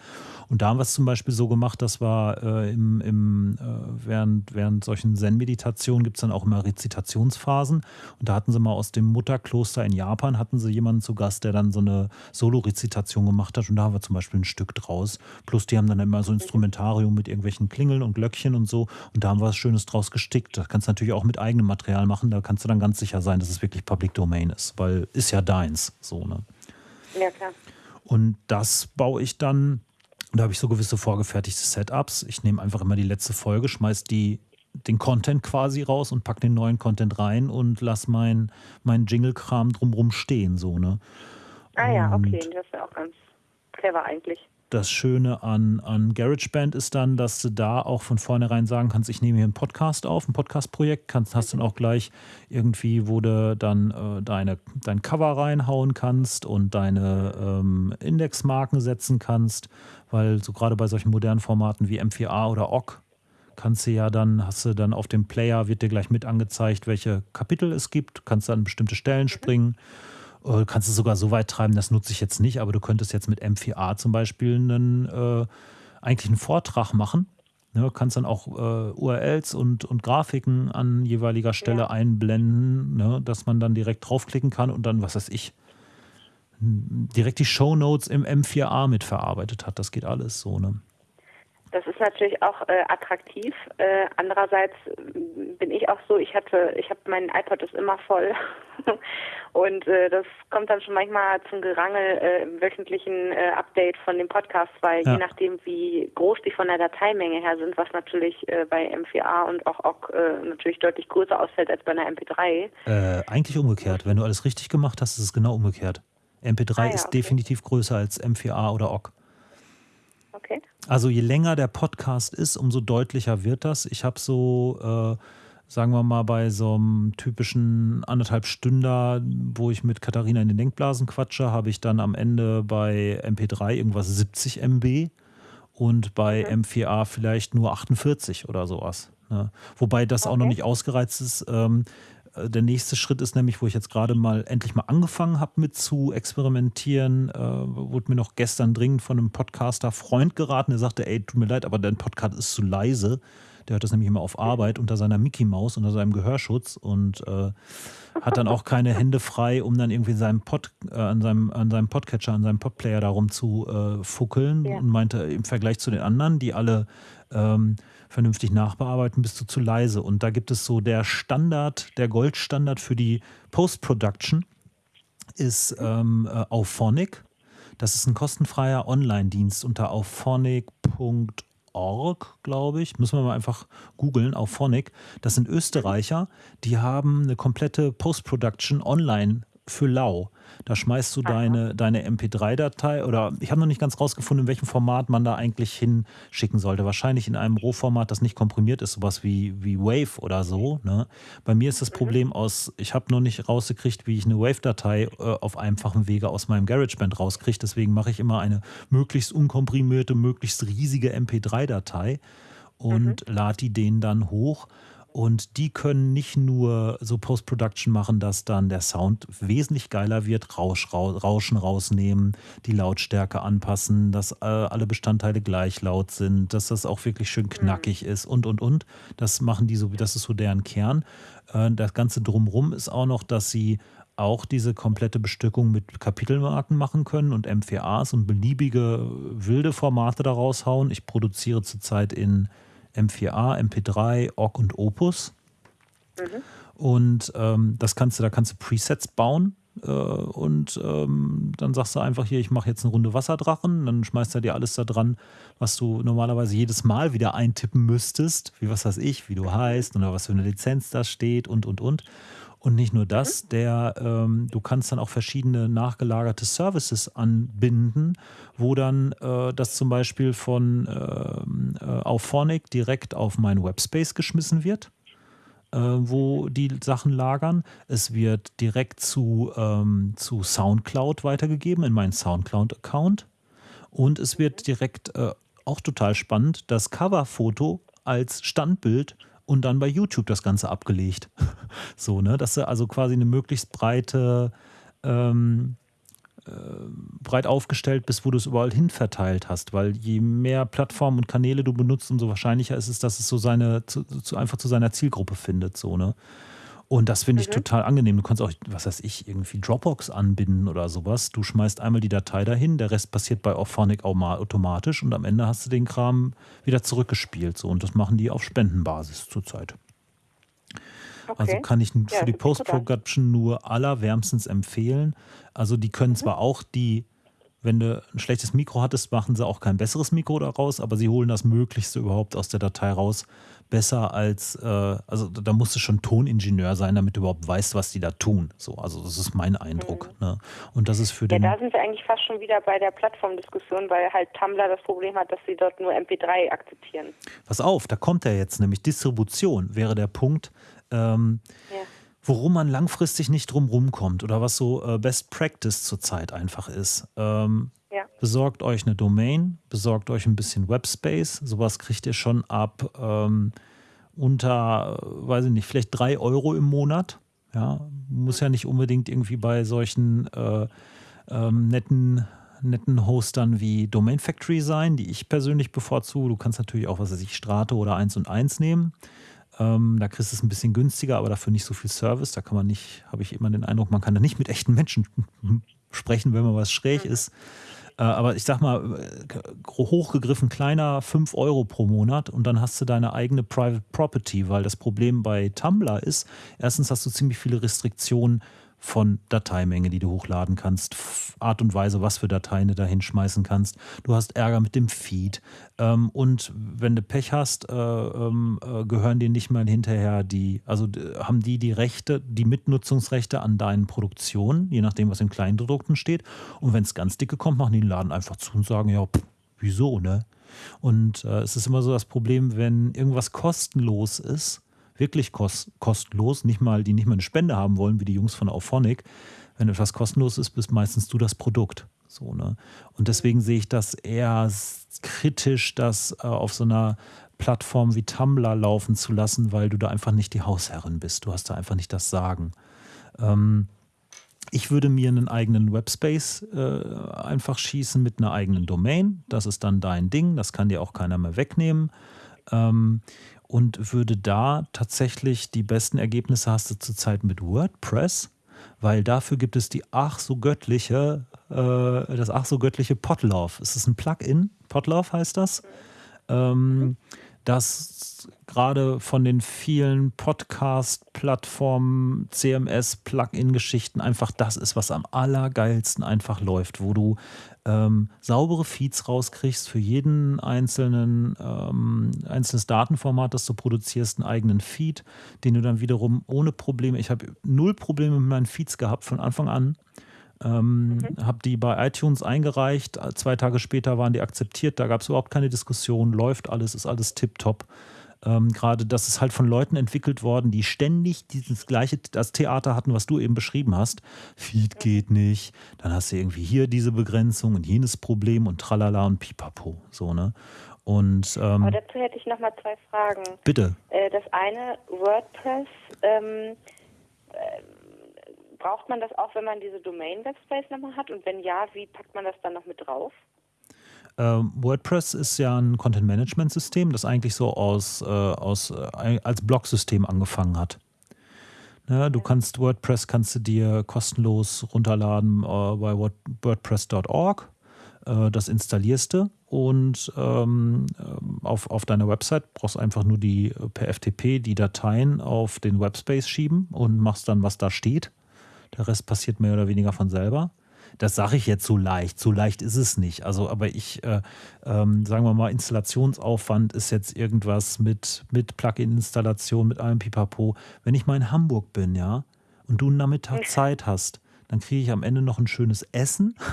Und da haben wir es zum Beispiel so gemacht, dass wir äh, im, im, äh, während, während solchen Zen-Meditationen gibt es dann auch immer Rezitationsphasen. Und da hatten sie mal aus dem Mutterkloster in Japan, hatten sie jemanden zu Gast, der dann so eine Solo-Rezitation gemacht hat. Und da haben wir zum Beispiel ein Stück draus. Plus die haben dann immer so Instrumentarium mit irgendwelchen Klingeln und Glöckchen und so. Und da haben wir was Schönes draus gestickt. Das kannst du natürlich auch mit eigenem Material machen. Da kannst du dann ganz sicher sein, dass es wirklich Public Domain ist, weil ist ja deins. So, ne? Ja, klar. Und das baue ich dann und da habe ich so gewisse vorgefertigte Setups. Ich nehme einfach immer die letzte Folge, schmeiß die, den Content quasi raus und packe den neuen Content rein und lass mein, mein Jingle-Kram drumrum stehen. So, ne? Ah ja, okay, das ist ja auch ganz clever eigentlich das Schöne an, an GarageBand ist dann, dass du da auch von vornherein sagen kannst, ich nehme hier einen Podcast auf, ein Podcast-Projekt, kannst, hast dann auch gleich irgendwie, wo du dann äh, deine, dein Cover reinhauen kannst und deine ähm, Indexmarken setzen kannst, weil so gerade bei solchen modernen Formaten wie M4A oder OGG kannst du ja dann, hast du dann auf dem Player, wird dir gleich mit angezeigt, welche Kapitel es gibt, kannst dann bestimmte Stellen springen. Du kannst es sogar so weit treiben, das nutze ich jetzt nicht, aber du könntest jetzt mit M4A zum Beispiel einen, äh, eigentlich einen Vortrag machen. Ne, kannst dann auch äh, URLs und, und Grafiken an jeweiliger Stelle ja. einblenden, ne, dass man dann direkt draufklicken kann und dann, was weiß ich, direkt die Show Notes im M4A mitverarbeitet hat. Das geht alles so, ne? Das ist natürlich auch äh, attraktiv. Äh, andererseits bin ich auch so, ich hatte, ich habe mein iPod ist immer voll [laughs] und äh, das kommt dann schon manchmal zum Gerangel äh, im wöchentlichen äh, Update von dem Podcast, weil ja. je nachdem wie groß die von der Dateimenge her sind, was natürlich äh, bei M4A und auch OGG natürlich deutlich größer ausfällt als bei einer MP3. eigentlich umgekehrt. Wenn du alles richtig gemacht hast, ist es genau umgekehrt. MP3 ah, ja, ist okay. definitiv größer als M4A oder OGG. Okay. Also je länger der Podcast ist, umso deutlicher wird das. Ich habe so, äh, sagen wir mal, bei so einem typischen anderthalb Stünder, wo ich mit Katharina in den Denkblasen quatsche, habe ich dann am Ende bei MP3 irgendwas 70 MB und bei okay. M4A vielleicht nur 48 oder sowas. Ne? Wobei das okay. auch noch nicht ausgereizt ist. Ähm, äh, der nächste Schritt ist nämlich, wo ich jetzt gerade mal endlich mal angefangen habe mit zu experimentieren, äh, wurde mir noch gestern dringend von einem Podcaster Freund geraten, der sagte, ey, tut mir leid, aber dein Podcast ist zu leise. Der hört das nämlich immer auf Arbeit unter seiner Mickey Maus, unter seinem Gehörschutz und äh, hat dann auch keine Hände frei, um dann irgendwie seinem Pod, äh, an, seinem, an seinem Podcatcher, an seinem Podplayer darum zu äh, fuckeln ja. und meinte, im Vergleich zu den anderen, die alle ähm, vernünftig nachbearbeiten, bist du zu leise. Und da gibt es so der Standard, der Goldstandard für die Post-Production ist ähm, äh, Auphonic. Das ist ein kostenfreier Online-Dienst unter auphonic.org, glaube ich. Müssen wir mal einfach googeln, Auphonic. Das sind Österreicher, die haben eine komplette Post-Production online für lau. Da schmeißt du deine, deine MP3-Datei oder ich habe noch nicht ganz rausgefunden, in welchem Format man da eigentlich hinschicken sollte. Wahrscheinlich in einem Rohformat, das nicht komprimiert ist, sowas wie, wie Wave oder so. Ne? Bei mir ist das mhm. Problem aus, ich habe noch nicht rausgekriegt, wie ich eine Wave-Datei äh, auf einfachem Wege aus meinem GarageBand rauskriege. Deswegen mache ich immer eine möglichst unkomprimierte, möglichst riesige MP3-Datei und mhm. lade die denen dann hoch. Und die können nicht nur so Post-Production machen, dass dann der Sound wesentlich geiler wird, Rausch, Rauschen rausnehmen, die Lautstärke anpassen, dass äh, alle Bestandteile gleich laut sind, dass das auch wirklich schön knackig mhm. ist und und und. Das machen die so, das ist so deren Kern. Äh, das Ganze drumrum ist auch noch, dass sie auch diese komplette Bestückung mit Kapitelmarken machen können und M4As und beliebige wilde Formate daraus hauen. Ich produziere zurzeit in M4A, MP3, OGG und Opus. Mhm. Und ähm, das kannst du, da kannst du Presets bauen. Äh, und ähm, dann sagst du einfach hier, ich mache jetzt eine Runde Wasserdrachen, dann schmeißt er dir alles da dran, was du normalerweise jedes Mal wieder eintippen müsstest, wie was weiß ich, wie du heißt oder was für eine Lizenz da steht und und und. Und nicht nur das, mhm. der, ähm, du kannst dann auch verschiedene nachgelagerte Services anbinden, wo dann äh, das zum Beispiel von ähm, äh, Auphonic direkt auf meinen Webspace geschmissen wird, äh, wo die Sachen lagern. Es wird direkt zu, ähm, zu SoundCloud weitergegeben in meinen SoundCloud-Account. Und es wird mhm. direkt, äh, auch total spannend, das Coverfoto als Standbild und dann bei YouTube das Ganze abgelegt. [laughs] so, ne? Dass du also quasi eine möglichst breite, ähm, äh, breit aufgestellt bist, wo du es überall hin verteilt hast. Weil je mehr Plattformen und Kanäle du benutzt, umso wahrscheinlicher ist es, dass es so seine, zu, zu einfach zu seiner Zielgruppe findet. So, ne? Und das finde ich mhm. total angenehm. Du kannst auch, was weiß ich, irgendwie Dropbox anbinden oder sowas. Du schmeißt einmal die Datei dahin, der Rest passiert bei Auphonic automatisch und am Ende hast du den Kram wieder zurückgespielt. So. Und das machen die auf Spendenbasis zurzeit. Okay. Also kann ich für ja, die Post-Production nur allerwärmstens empfehlen. Also die können mhm. zwar auch die wenn du ein schlechtes Mikro hattest, machen sie auch kein besseres Mikro daraus, aber sie holen das Möglichste überhaupt aus der Datei raus, besser als, äh, also da musst du schon Toningenieur sein, damit du überhaupt weißt, was die da tun. So, also das ist mein Eindruck. Mhm. Ne? Und das ist für den. Ja, da sind wir eigentlich fast schon wieder bei der Plattformdiskussion, weil halt Tumblr das Problem hat, dass sie dort nur MP3 akzeptieren. Pass auf, da kommt er jetzt nämlich. Distribution wäre der Punkt. Ähm, ja worum man langfristig nicht drum rumkommt oder was so äh, Best Practice zurzeit einfach ist. Ähm, ja. Besorgt euch eine Domain, besorgt euch ein bisschen Webspace. Sowas kriegt ihr schon ab ähm, unter, weiß ich nicht, vielleicht drei Euro im Monat. Ja, muss ja nicht unbedingt irgendwie bei solchen äh, ähm, netten netten Hostern wie Domain Factory sein, die ich persönlich bevorzuge. Du kannst natürlich auch, was weiß ich, Strate oder 1 und 1 nehmen. Ähm, da kriegst du es ein bisschen günstiger, aber dafür nicht so viel Service. Da kann man nicht, habe ich immer den Eindruck, man kann da nicht mit echten Menschen [laughs] sprechen, wenn man was schräg mhm. ist. Äh, aber ich sag mal, hochgegriffen kleiner 5 Euro pro Monat und dann hast du deine eigene Private Property, weil das Problem bei Tumblr ist, erstens hast du ziemlich viele Restriktionen von Dateimenge, die du hochladen kannst, Art und Weise, was für Dateien du da hinschmeißen kannst. Du hast Ärger mit dem Feed. Ähm, und wenn du Pech hast, äh, ähm, äh, gehören dir nicht mal hinterher die, also haben die die Rechte, die Mitnutzungsrechte an deinen Produktionen, je nachdem, was in Kleindruckten steht. Und wenn es ganz dicke kommt, machen die den Laden einfach zu und sagen, ja, pff, wieso, ne? Und äh, es ist immer so das Problem, wenn irgendwas kostenlos ist, wirklich kost kostenlos, nicht mal, die nicht mal eine Spende haben wollen, wie die Jungs von Auphonic. Wenn etwas kostenlos ist, bist meistens du das Produkt. So, ne? Und deswegen sehe ich das eher kritisch, das äh, auf so einer Plattform wie Tumblr laufen zu lassen, weil du da einfach nicht die Hausherrin bist. Du hast da einfach nicht das Sagen. Ähm, ich würde mir einen eigenen Webspace äh, einfach schießen mit einer eigenen Domain. Das ist dann dein Ding, das kann dir auch keiner mehr wegnehmen. Ähm, und würde da tatsächlich die besten Ergebnisse hast du zurzeit mit WordPress, weil dafür gibt es die ach so göttliche, äh, das ach so göttliche Podlove. Es ist ein Plugin, Podlove heißt das, ähm, das gerade von den vielen Podcast-Plattformen, CMS-Plugin-Geschichten einfach das ist, was am allergeilsten einfach läuft, wo du ähm, saubere Feeds rauskriegst für jeden einzelnen ähm, einzelnes Datenformat, das du produzierst, einen eigenen Feed, den du dann wiederum ohne Probleme, ich habe null Probleme mit meinen Feeds gehabt von Anfang an. Ähm, mhm. Habe die bei iTunes eingereicht, zwei Tage später waren die akzeptiert, da gab es überhaupt keine Diskussion, läuft alles, ist alles tipptopp. Ähm, Gerade das ist halt von Leuten entwickelt worden, die ständig dieses gleiche, das Theater hatten, was du eben beschrieben hast. Feed geht nicht, dann hast du irgendwie hier diese Begrenzung und jenes Problem und tralala und pipapo. So, ne? Und, ähm, Aber dazu hätte ich nochmal zwei Fragen. Bitte. Äh, das eine, WordPress, ähm, äh, braucht man das auch, wenn man diese Domain-Webspace nochmal hat? Und wenn ja, wie packt man das dann noch mit drauf? Ähm, WordPress ist ja ein Content-Management-System, das eigentlich so aus, äh, aus, äh, als Blog-System angefangen hat. Ja, du kannst WordPress kannst du dir kostenlos runterladen äh, bei wordpress.org. Äh, das installierst du und ähm, äh, auf, auf deiner Website brauchst du einfach nur die äh, per FTP die Dateien auf den Webspace schieben und machst dann, was da steht. Der Rest passiert mehr oder weniger von selber. Das sage ich jetzt so leicht. So leicht ist es nicht. Also, aber ich, äh, ähm, sagen wir mal, Installationsaufwand ist jetzt irgendwas mit, mit Plugin-Installation, mit allem Pipapo. Wenn ich mal in Hamburg bin, ja, und du einen Nachmittag Zeit hast, dann kriege ich am Ende noch ein schönes Essen. [laughs]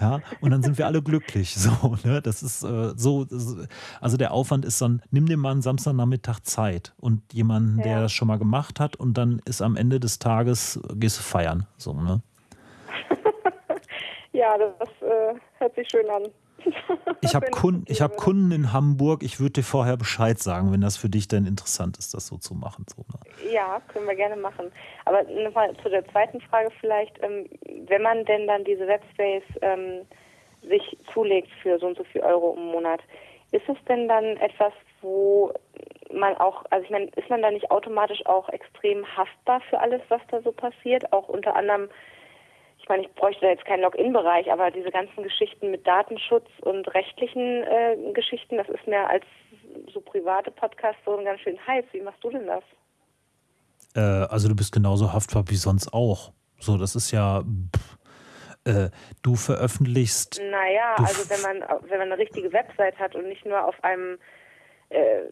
Ja, und dann sind wir alle glücklich. So, ne? Das ist äh, so, also der Aufwand ist dann, nimm dir mal einen Samstagnachmittag Zeit und jemanden, ja. der das schon mal gemacht hat, und dann ist am Ende des Tages, gehst du feiern. So, ne? Ja, das äh, hört sich schön an. [laughs] Ich habe Kunden, hab Kunden in Hamburg. Ich würde dir vorher Bescheid sagen, wenn das für dich denn interessant ist, das so zu machen. So, ne? Ja, können wir gerne machen. Aber nochmal zu der zweiten Frage vielleicht. Ähm, wenn man denn dann diese Webspace ähm, sich zulegt für so und so viel Euro im Monat, ist es denn dann etwas, wo man auch, also ich meine, ist man da nicht automatisch auch extrem haftbar für alles, was da so passiert? Auch unter anderem meine, ich bräuchte da jetzt keinen Login-Bereich, aber diese ganzen Geschichten mit Datenschutz und rechtlichen äh, Geschichten, das ist mir als so private Podcast so ein ganz schön heiß. Wie machst du denn das? Äh, also du bist genauso haftbar wie sonst auch. So, das ist ja. Pff, äh, du veröffentlichst. Naja, du also wenn man wenn man eine richtige Website hat und nicht nur auf einem äh,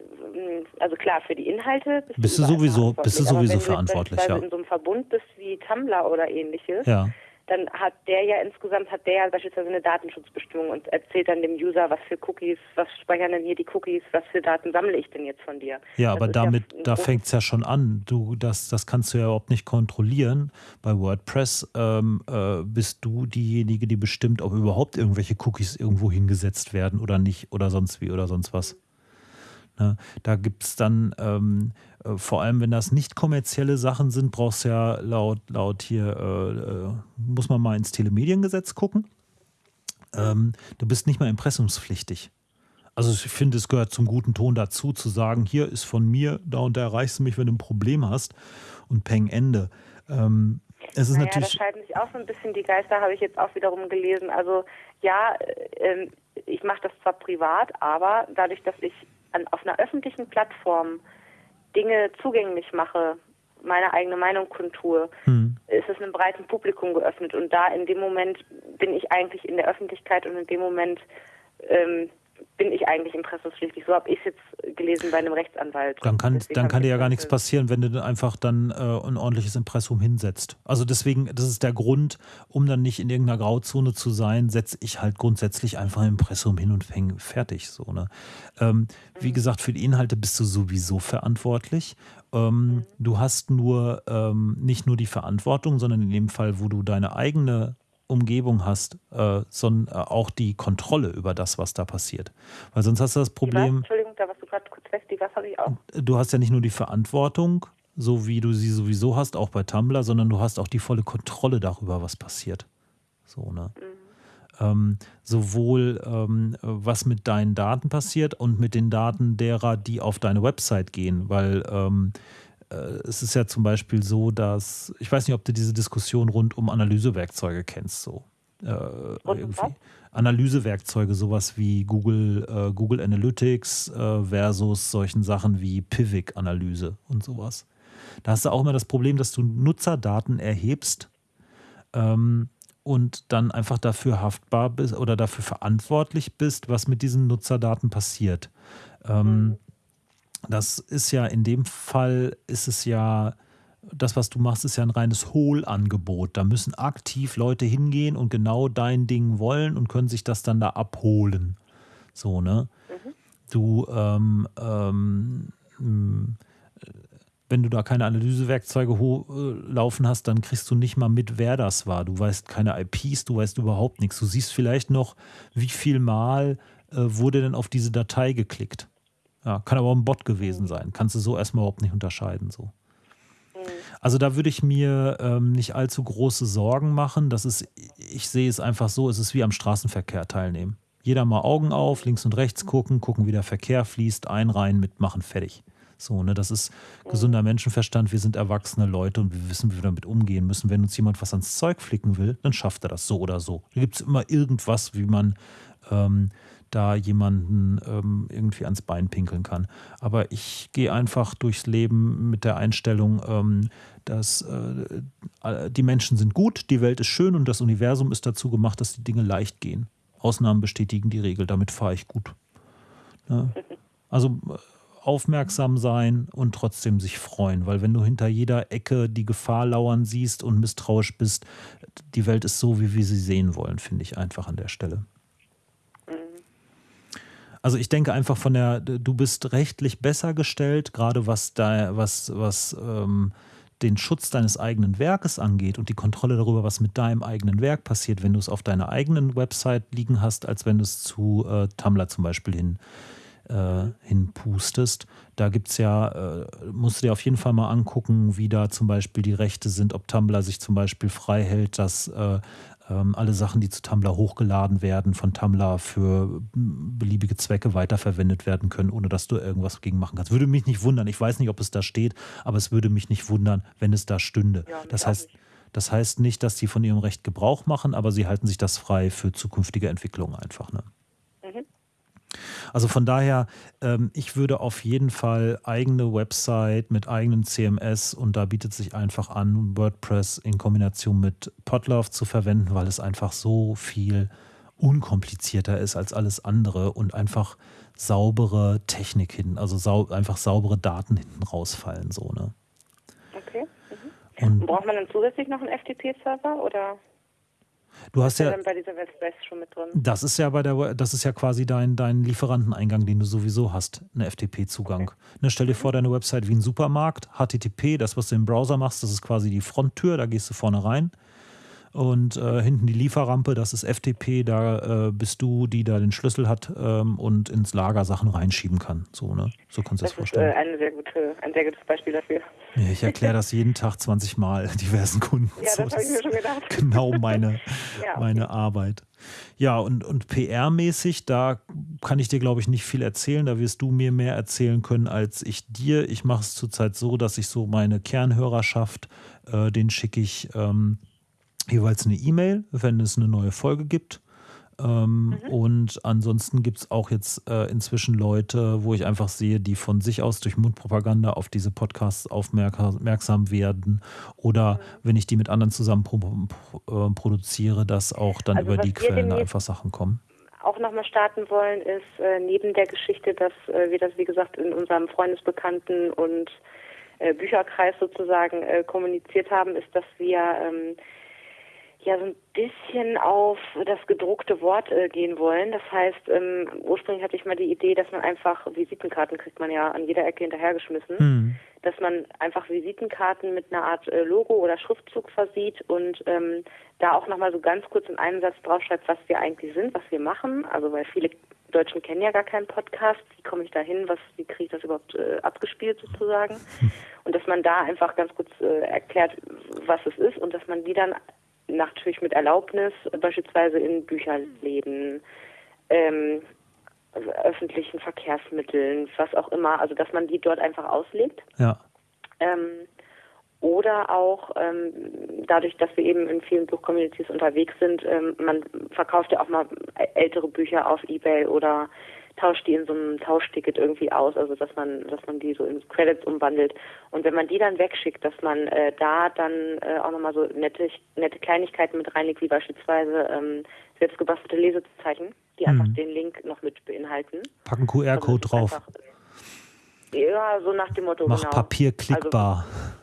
also klar, für die Inhalte bist, bist du, sowieso, bist du sowieso verantwortlich, ja. Wenn du in so einem Verbund bist wie Tumblr oder ähnliches, ja dann hat der ja insgesamt hat der ja beispielsweise eine Datenschutzbestimmung und erzählt dann dem User, was für Cookies, was speichern denn hier die Cookies, was für Daten sammle ich denn jetzt von dir. Ja, das aber damit, ja da fängt es ja schon an. Du, das, das kannst du ja überhaupt nicht kontrollieren. Bei WordPress ähm, äh, bist du diejenige, die bestimmt, ob überhaupt irgendwelche Cookies irgendwo hingesetzt werden oder nicht oder sonst wie oder sonst was. Ne? Da gibt es dann, ähm, äh, vor allem wenn das nicht kommerzielle Sachen sind, brauchst du ja laut, laut hier, äh, äh, muss man mal ins Telemediengesetz gucken. ähm, du bist nicht mehr impressumspflichtig. Also ich finde, es gehört zum guten Ton dazu, zu sagen, hier ist von mir, da und da erreichst du mich, wenn du ein Problem hast und peng Ende. Ähm, es ist naja, natürlich. Da scheiden sich auch so ein bisschen die Geister, habe ich jetzt auch wiederum gelesen. Also ja, äh, ich mache das zwar privat, aber dadurch, dass ich an, auf einer öffentlichen Plattform Dinge zugänglich mache, meine eigene Meinung kundtue, hm. ist es einem breiten Publikum geöffnet. Und da in dem Moment bin ich eigentlich in der Öffentlichkeit und in dem Moment ähm, bin ich eigentlich impressumspflichtig. So habe ich es jetzt gelesen bei einem Rechtsanwalt. Dann kann, dann kann dir ja gar nichts passieren, wenn du einfach dann äh, ein ordentliches Impressum hinsetzt. Also deswegen, das ist der Grund, um dann nicht in irgendeiner Grauzone zu sein, setze ich halt grundsätzlich einfach ein Impressum hin und fäng fertig. So, ne? Ähm, mhm. Wie gesagt, für die Inhalte bist du sowieso verantwortlich. Ähm, mhm. Du hast nur ähm, nicht nur die Verantwortung, sondern in dem Fall, wo du deine eigene Umgebung hast, äh, sondern äh, auch die Kontrolle über das, was da passiert. Weil sonst hast du das Problem. Entschuldigung, da warst du gerade kurz weg, die was habe ich auch. Du hast ja nicht nur die Verantwortung, so wie du sie sowieso hast, auch bei Tumblr, sondern du hast auch die volle Kontrolle darüber, was passiert. So, ne? Mhm. Ähm, sowohl ähm, was mit deinen Daten passiert und mit den Daten derer, die auf deine Website gehen, weil ähm, äh, es ist ja zum Beispiel so, dass, ich weiß nicht, ob du diese Diskussion rund um Analysewerkzeuge kennst, so. Äh, irgendwie. Analysewerkzeuge, sowas wie Google, äh, Google Analytics äh, versus solchen Sachen wie Pivik-Analyse und sowas. Da hast du auch immer das Problem, dass du Nutzerdaten erhebst ähm, und dann einfach dafür haftbar bist oder dafür verantwortlich bist, was mit diesen Nutzerdaten passiert. Ähm, mhm. Das ist ja in dem Fall, ist es ja, das, was du machst, ist ja ein reines Hohlangebot. Da müssen aktiv Leute hingehen und genau dein Ding wollen und können sich das dann da abholen. So, ne? Mhm. Du, ähm, ähm, wenn du da keine Analysewerkzeuge äh, laufen hast, dann kriegst du nicht mal mit, wer das war. Du weißt keine IPs, du weißt überhaupt nichts. Du siehst vielleicht noch, wie viel Mal äh, wurde denn auf diese Datei geklickt. Ja, kann aber auch ein Bot gewesen sein. Kannst du so erstmal überhaupt nicht unterscheiden. So. Mhm. Also da würde ich mir ähm, nicht allzu große Sorgen machen. Das ist, ich sehe es einfach so, es ist wie am Straßenverkehr teilnehmen. Jeder mal Augen auf, links und rechts gucken, gucken, wie der Verkehr fließt, einreihen, mitmachen, fertig. So, ne, das ist gesunder Menschenverstand. Wir sind erwachsene Leute und wir wissen, wie wir damit umgehen müssen. Wenn uns jemand was ans Zeug flicken will, dann schafft er das so oder so. Da gibt es immer irgendwas, wie man ähm, da jemanden ähm, irgendwie ans Bein pinkeln kann. Aber ich gehe einfach durchs Leben mit der Einstellung, ähm, dass äh, die Menschen sind gut, die Welt ist schön und das Universum ist dazu gemacht, dass die Dinge leicht gehen. Ausnahmen bestätigen die Regel, damit fahre ich gut. Ja. Also äh, aufmerksam sein und trotzdem sich freuen, weil wenn du hinter jeder Ecke die Gefahr lauern siehst und misstrauisch bist, die Welt ist so, wie wir sie sehen wollen, finde ich einfach an der Stelle. Also ich denke einfach von der, du bist rechtlich besser gestellt, gerade was da, was, was ähm, den Schutz deines eigenen Werkes angeht und die Kontrolle darüber, was mit deinem eigenen Werk passiert, wenn du es auf deiner eigenen Website liegen hast, als wenn du es zu äh, Tumblr zum Beispiel hin, äh, hinpustest. Da gibt es ja, äh, musst du dir auf jeden Fall mal angucken, wie da zum Beispiel die Rechte sind, ob Tumblr sich zum Beispiel frei hält, dass äh, ähm, alle Sachen, die zu Tumblr hochgeladen werden, von Tumblr für beliebige Zwecke weiterverwendet werden können, ohne dass du irgendwas gegen machen kannst. Würde mich nicht wundern. Ich weiß nicht, ob es da steht, aber es würde mich nicht wundern, wenn es da stünde. Ja, das heißt, das heißt nicht, dass sie von ihrem Recht Gebrauch machen, aber sie halten sich das frei für zukünftige Entwicklungen einfach. Ne? Also von daher, ähm, ich würde auf jeden Fall eigene Website mit eigenem CMS und da bietet sich einfach an, WordPress in Kombination mit Podlove zu verwenden, weil es einfach so viel unkomplizierter ist als alles andere und einfach saubere Technik hin, also sau einfach saubere Daten hinten rausfallen, so, ne? Okay. Mhm. Und Braucht man dann zusätzlich noch einen FTP-Server oder? Du hast ja, bei dieser WordPress schon mit drin. Das ist ja bei der, das ist ja quasi dein, dein Lieferanteneingang, den du sowieso hast, eine FTP-Zugang. Okay. Ne, stell dir vor, deine Website wie ein Supermarkt, HTTP, das, was du im Browser machst, das ist quasi die Fronttür, da gehst du vorne rein. Und äh, hinten die Lieferrampe, das ist FTP, da äh, bist du, die da den Schlüssel hat ähm, und ins Lager Sachen reinschieben kann. So, ne? So kannst du das, das vorstellen. Ist, äh, gute, ein sehr gutes Beispiel dafür. Ja, ich erkläre das jeden Tag 20 Mal [laughs] diversen Kunden. Ja, das habe ich mir schon gedacht. Genau [laughs] meine, ja, okay. meine Arbeit. Ja, und, und PR-mäßig, da kann ich dir, glaube ich, nicht viel erzählen. Da wirst du mir mehr erzählen können als ich dir. Ich mache es zurzeit so, dass ich so meine Kernhörerschaft, äh, den schicke ich ähm, jeweils eine E-Mail, wenn es eine neue Folge gibt. Ähm, mhm. Und ansonsten gibt es auch jetzt äh, inzwischen Leute, wo ich einfach sehe, die von sich aus durch Mundpropaganda auf diese Podcasts aufmerksam werden. Oder mhm. wenn ich die mit anderen zusammen pro äh, produziere, dass auch dann also über die Quellen einfach Sachen kommen. Auch nochmal starten wollen, ist äh, neben der Geschichte, dass äh, wir das, wie gesagt, in unserem Freundesbekannten und äh, Bücherkreis sozusagen äh, kommuniziert haben, ist, dass wir ähm, ja so ein bisschen auf das gedruckte Wort äh, gehen wollen. Das heißt, ähm, ursprünglich hatte ich mal die Idee, dass man einfach Visitenkarten kriegt man ja an jeder Ecke hinterhergeschmissen, mhm. dass man einfach Visitenkarten mit einer Art äh, Logo oder Schriftzug versieht und ähm, da auch nochmal so ganz kurz in einem Satz draufschreibt, was wir eigentlich sind, was wir machen. Also weil viele Deutschen kennen ja gar keinen Podcast. Wie komme ich da hin? Was, wie kriege ich das überhaupt äh, abgespielt sozusagen? [laughs] Und dass man da einfach ganz kurz äh, erklärt, was es ist und dass man die dann natürlich mit Erlaubnis, beispielsweise in Bücherläden, ähm, also öffentlichen Verkehrsmitteln, was auch immer, also dass man die dort einfach auslegt. Ja. Ähm, oder auch ähm, dadurch, dass wir eben in vielen Buchcommunities unterwegs sind, ähm, man verkauft ja auch mal ältere Bücher auf Ebay oder tauscht die in so einem Tauschticket irgendwie aus, also dass man, dass man die so in Credits umwandelt. Und wenn man die dann wegschickt, dass man äh, da dann äh, auch nochmal so nette, nette Kleinigkeiten mit reinlegt, wie beispielsweise ähm, selbstgebastelte Lesezeichen, die mhm. einfach den Link noch mit beinhalten. Packen QR-Code also drauf. Einfach, ja, so nach dem Motto. Mach genau. Papier klickbar. Also,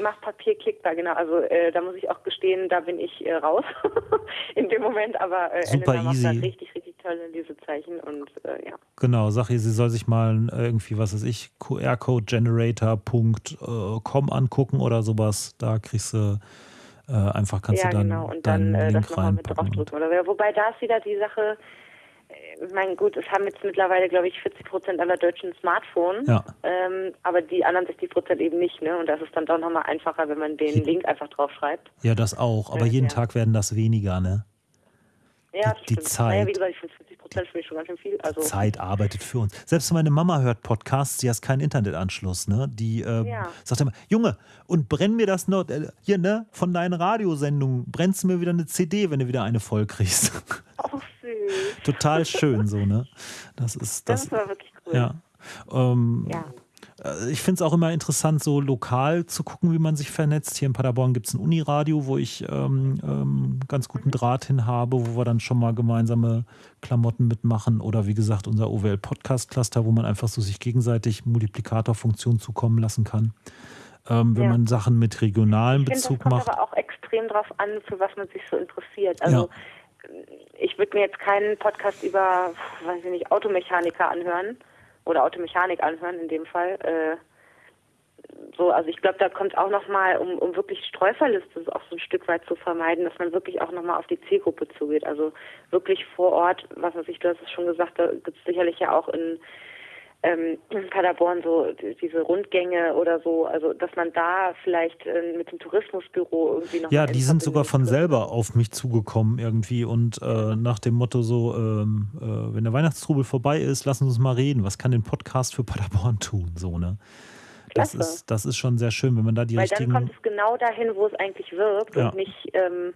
macht Papier klickbar, genau. Also äh, da muss ich auch gestehen, da bin ich äh, raus [laughs] in dem Moment, aber äh, Super Elena easy. macht richtig, richtig tolle Lesezeichen und äh, ja. Genau, sag ihr, sie soll sich mal irgendwie, was weiß ich, qrcodegenerator.com angucken oder sowas. Da kriegst du äh, einfach, kannst ja, du dann, genau. und dann, dann äh, das nochmal mit draufdrücken. Oder, wobei da ist wieder die Sache, ich meine, gut, es haben jetzt mittlerweile, glaube ich, 40 Prozent aller Deutschen ein Smartphone, ja. ähm, aber die anderen 60 Prozent eben nicht. Ne? Und das ist dann doch nochmal einfacher, wenn man den Link einfach draufschreibt. Ja, das auch. Aber jeden ja. Tag werden das weniger, ne? Ja, die, die Zeit. Naja, wie gesagt, ich finde 50 Prozent finde ich schon ganz schön viel. Also. Zeit arbeitet für uns. Selbst meine Mama hört Podcasts, sie hat keinen Internetanschluss, ne? Die äh, ja. sagt immer, Junge, und brenn mir das noch, äh, hier, ne, von deinen Radiosendungen, brennst du mir wieder eine CD, wenn du wieder eine voll kriegst. Oh. [laughs] Total schön, so, ne? Das ist das. Das war wirklich cool. Ja. Ähm, ja. Äh, ich finde es auch immer interessant, so lokal zu gucken, wie man sich vernetzt. Hier in Paderborn gibt es ein Uniradio, wo ich ähm, ähm, ganz guten mhm. Draht hin habe, wo wir dann schon mal gemeinsame Klamotten mitmachen. Oder wie gesagt, unser OWL Podcast Cluster, wo man einfach so sich gegenseitig Multiplikatorfunktionen zukommen lassen kann. Ähm, wenn ja. man Sachen mit regionalem Bezug find, das kommt macht. aber auch extrem darauf an, für was man sich so interessiert. Also ja. Ich würde mir jetzt keinen Podcast über, weiß ich nicht, Automechaniker anhören oder Automechanik anhören in dem Fall. Äh, so, also ich glaube, da kommt auch nochmal, um, um wirklich Streuverliste auch so ein Stück weit zu vermeiden, dass man wirklich auch nochmal auf die Zielgruppe zugeht. Also wirklich vor Ort, was weiß ich, du hast es schon gesagt, da gibt es sicherlich ja auch in ähm, Paderborn so diese Rundgänge oder so, also dass man da vielleicht äh, mit dem Tourismusbüro irgendwie noch. Ja, die sind sogar von selber auf mich zugekommen irgendwie und äh, nach dem Motto so, ähm, äh, wenn der Weihnachtstrubel vorbei ist, lassen Sie uns mal reden. Was kann den Podcast für Paderborn tun? So, ne? Das ist, das ist schon sehr schön, wenn man da die Weil richtigen... dann kommt es genau dahin, wo es eigentlich wirkt ja. und nicht... Ähm,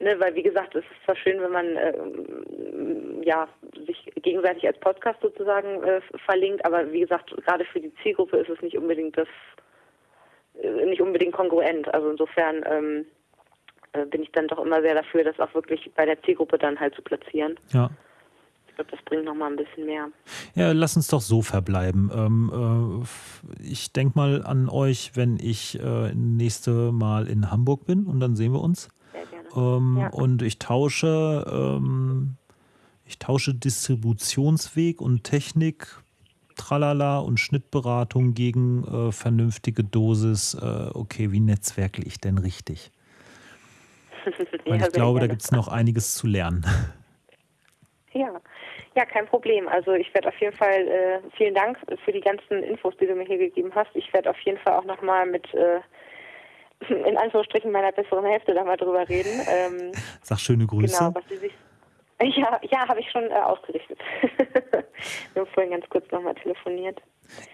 Ne, weil wie gesagt, es ist zwar schön, wenn man äh, ja sich gegenseitig als Podcast sozusagen äh, verlinkt, aber wie gesagt, gerade für die Zielgruppe ist es nicht unbedingt das äh, nicht unbedingt kongruent. Also insofern ähm, äh, bin ich dann doch immer sehr dafür, das auch wirklich bei der Zielgruppe dann halt zu platzieren. Ja. Ich glaube, das bringt nochmal ein bisschen mehr. Ja, lass uns doch so verbleiben. Ähm, äh, ich denke mal an euch, wenn ich äh, nächste Mal in Hamburg bin und dann sehen wir uns. Ähm, ja. Und ich tausche, ähm, ich tausche Distributionsweg und Technik, Tralala und Schnittberatung gegen äh, vernünftige Dosis. Äh, okay, wie netzwerkel ich denn richtig? [laughs] Weil Ja, ich glaube, da gibt es noch einiges zu lernen. Ja, ja, kein Problem. Also ich werde auf jeden Fall, äh, vielen Dank für die ganzen Infos, die du mir hier gegeben hast. Ich werde auf jeden Fall auch nochmal mit, äh, in Anführungsstrichen, meiner besseren Hälfte da mal drüber reden. [laughs] Ähm, Sag schöne Grüße. genau, was sie sich... Ja, ja, habe ich schon äh, ausgerichtet. [laughs] Wir haben vorhin ganz kurz nochmal telefoniert.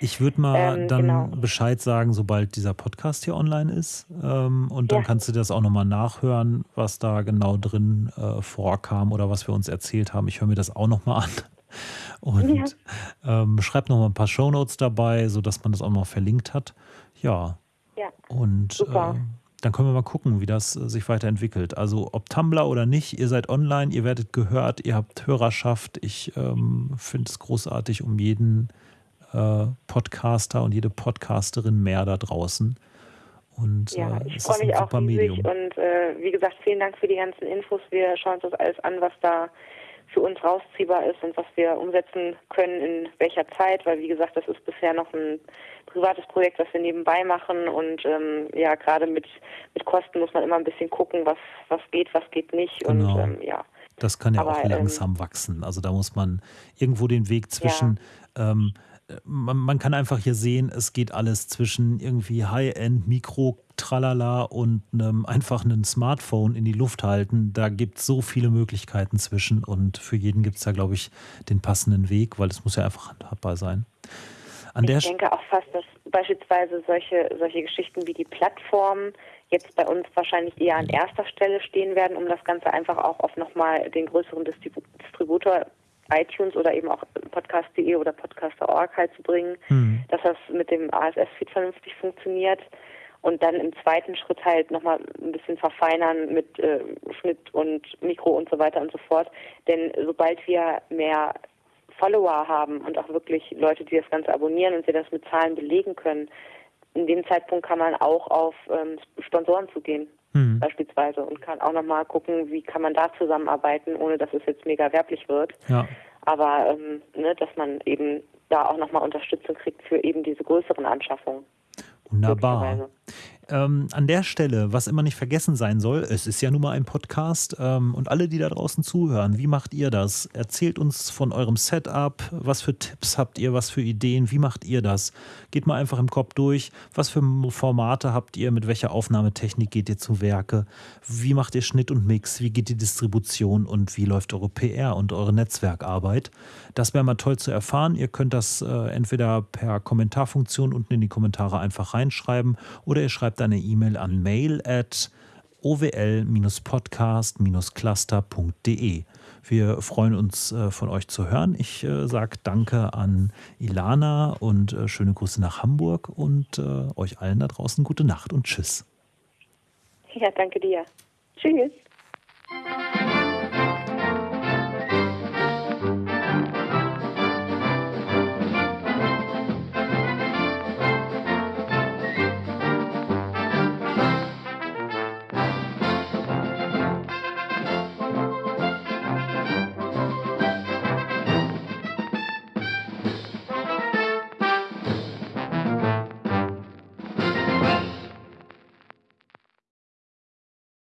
Ich würde mal Ähm, dann genau. Bescheid sagen, sobald dieser Podcast hier online ist. Ähm, und dann Ja. kannst du das auch nochmal nachhören, was da genau drin äh, vorkam oder was wir uns erzählt haben. Ich höre mir das auch nochmal an. [laughs] Und ähm, schreib nochmal ein paar Shownotes dabei, sodass man das auch noch verlinkt hat. Ja, Ja, und Super. äh, dann können wir mal gucken, wie das äh, sich weiterentwickelt. Also ob Tumblr oder nicht, ihr seid online, ihr werdet gehört, ihr habt Hörerschaft. Ich ähm, finde es großartig um jeden äh, Podcaster und jede Podcasterin mehr da draußen. Und ja, äh, ich es freue mich auch super riesig Medium. und äh, wie gesagt, vielen Dank für die ganzen Infos. Wir schauen uns das alles an, was da für uns rausziehbar ist und was wir umsetzen können in welcher Zeit, weil wie gesagt, das ist bisher noch ein privates Projekt, was wir nebenbei machen und ähm, ja, gerade mit, mit Kosten muss man immer ein bisschen gucken, was, was geht, was geht nicht Genau. und ähm, ja. Das kann ja Aber, auch ähm, langsam wachsen. Also da muss man irgendwo den Weg zwischen, ähm, man, man kann einfach hier sehen, es geht alles zwischen irgendwie High-End, Mikro, Tralala und einem einfachen Smartphone in die Luft halten. Da gibt es so viele Möglichkeiten zwischen und für jeden gibt es da, glaube ich, den passenden Weg, weil es muss ja einfach handhabbar sein. An Ich denke auch fast, dass beispielsweise solche, solche Geschichten wie die Plattformen jetzt bei uns wahrscheinlich eher an erster Stelle stehen werden, um das Ganze einfach auch auf nochmal den größeren Distribu Distributor iTunes oder eben auch podcast.de oder podcaster.org halt zu bringen, Hm. dass das mit dem ASS-Feed vernünftig funktioniert und dann im zweiten Schritt halt nochmal ein bisschen verfeinern mit äh, Schnitt und Mikro und so weiter und so fort. Denn sobald wir mehr Follower haben und auch wirklich Leute, die das Ganze abonnieren und wir das mit Zahlen belegen können, in dem Zeitpunkt kann man auch auf ähm, Sponsoren zugehen Hm. beispielsweise und kann auch nochmal gucken, wie kann man da zusammenarbeiten, ohne dass es jetzt mega werblich wird. Ja. Aber ähm, ne, dass man eben da auch nochmal Unterstützung kriegt für eben diese größeren Anschaffungen. Wunderbar. Ähm, an der Stelle, was immer nicht vergessen sein soll, es ist ja nun mal ein Podcast ähm, und alle, die da draußen zuhören, wie macht ihr das? Erzählt uns von eurem Setup, was für Tipps habt ihr, was für Ideen, wie macht ihr das? Geht mal einfach im Kopf durch, was für Formate habt ihr, mit welcher Aufnahmetechnik geht ihr zu Werke, wie macht ihr Schnitt und Mix, wie geht die Distribution und wie läuft eure PR und eure Netzwerkarbeit? Das wäre mal toll zu erfahren. Ihr könnt das äh, entweder per Kommentarfunktion unten in die Kommentare einfach reinschreiben oder ihr schreibt eine E-Mail an mail at owl-podcast-cluster.de. Wir freuen uns äh, von euch zu hören. Ich äh, sage Danke an Ilana und äh, schöne Grüße nach Hamburg und euch allen da draußen gute Nacht und tschüss. Ja, danke dir. Tschüss.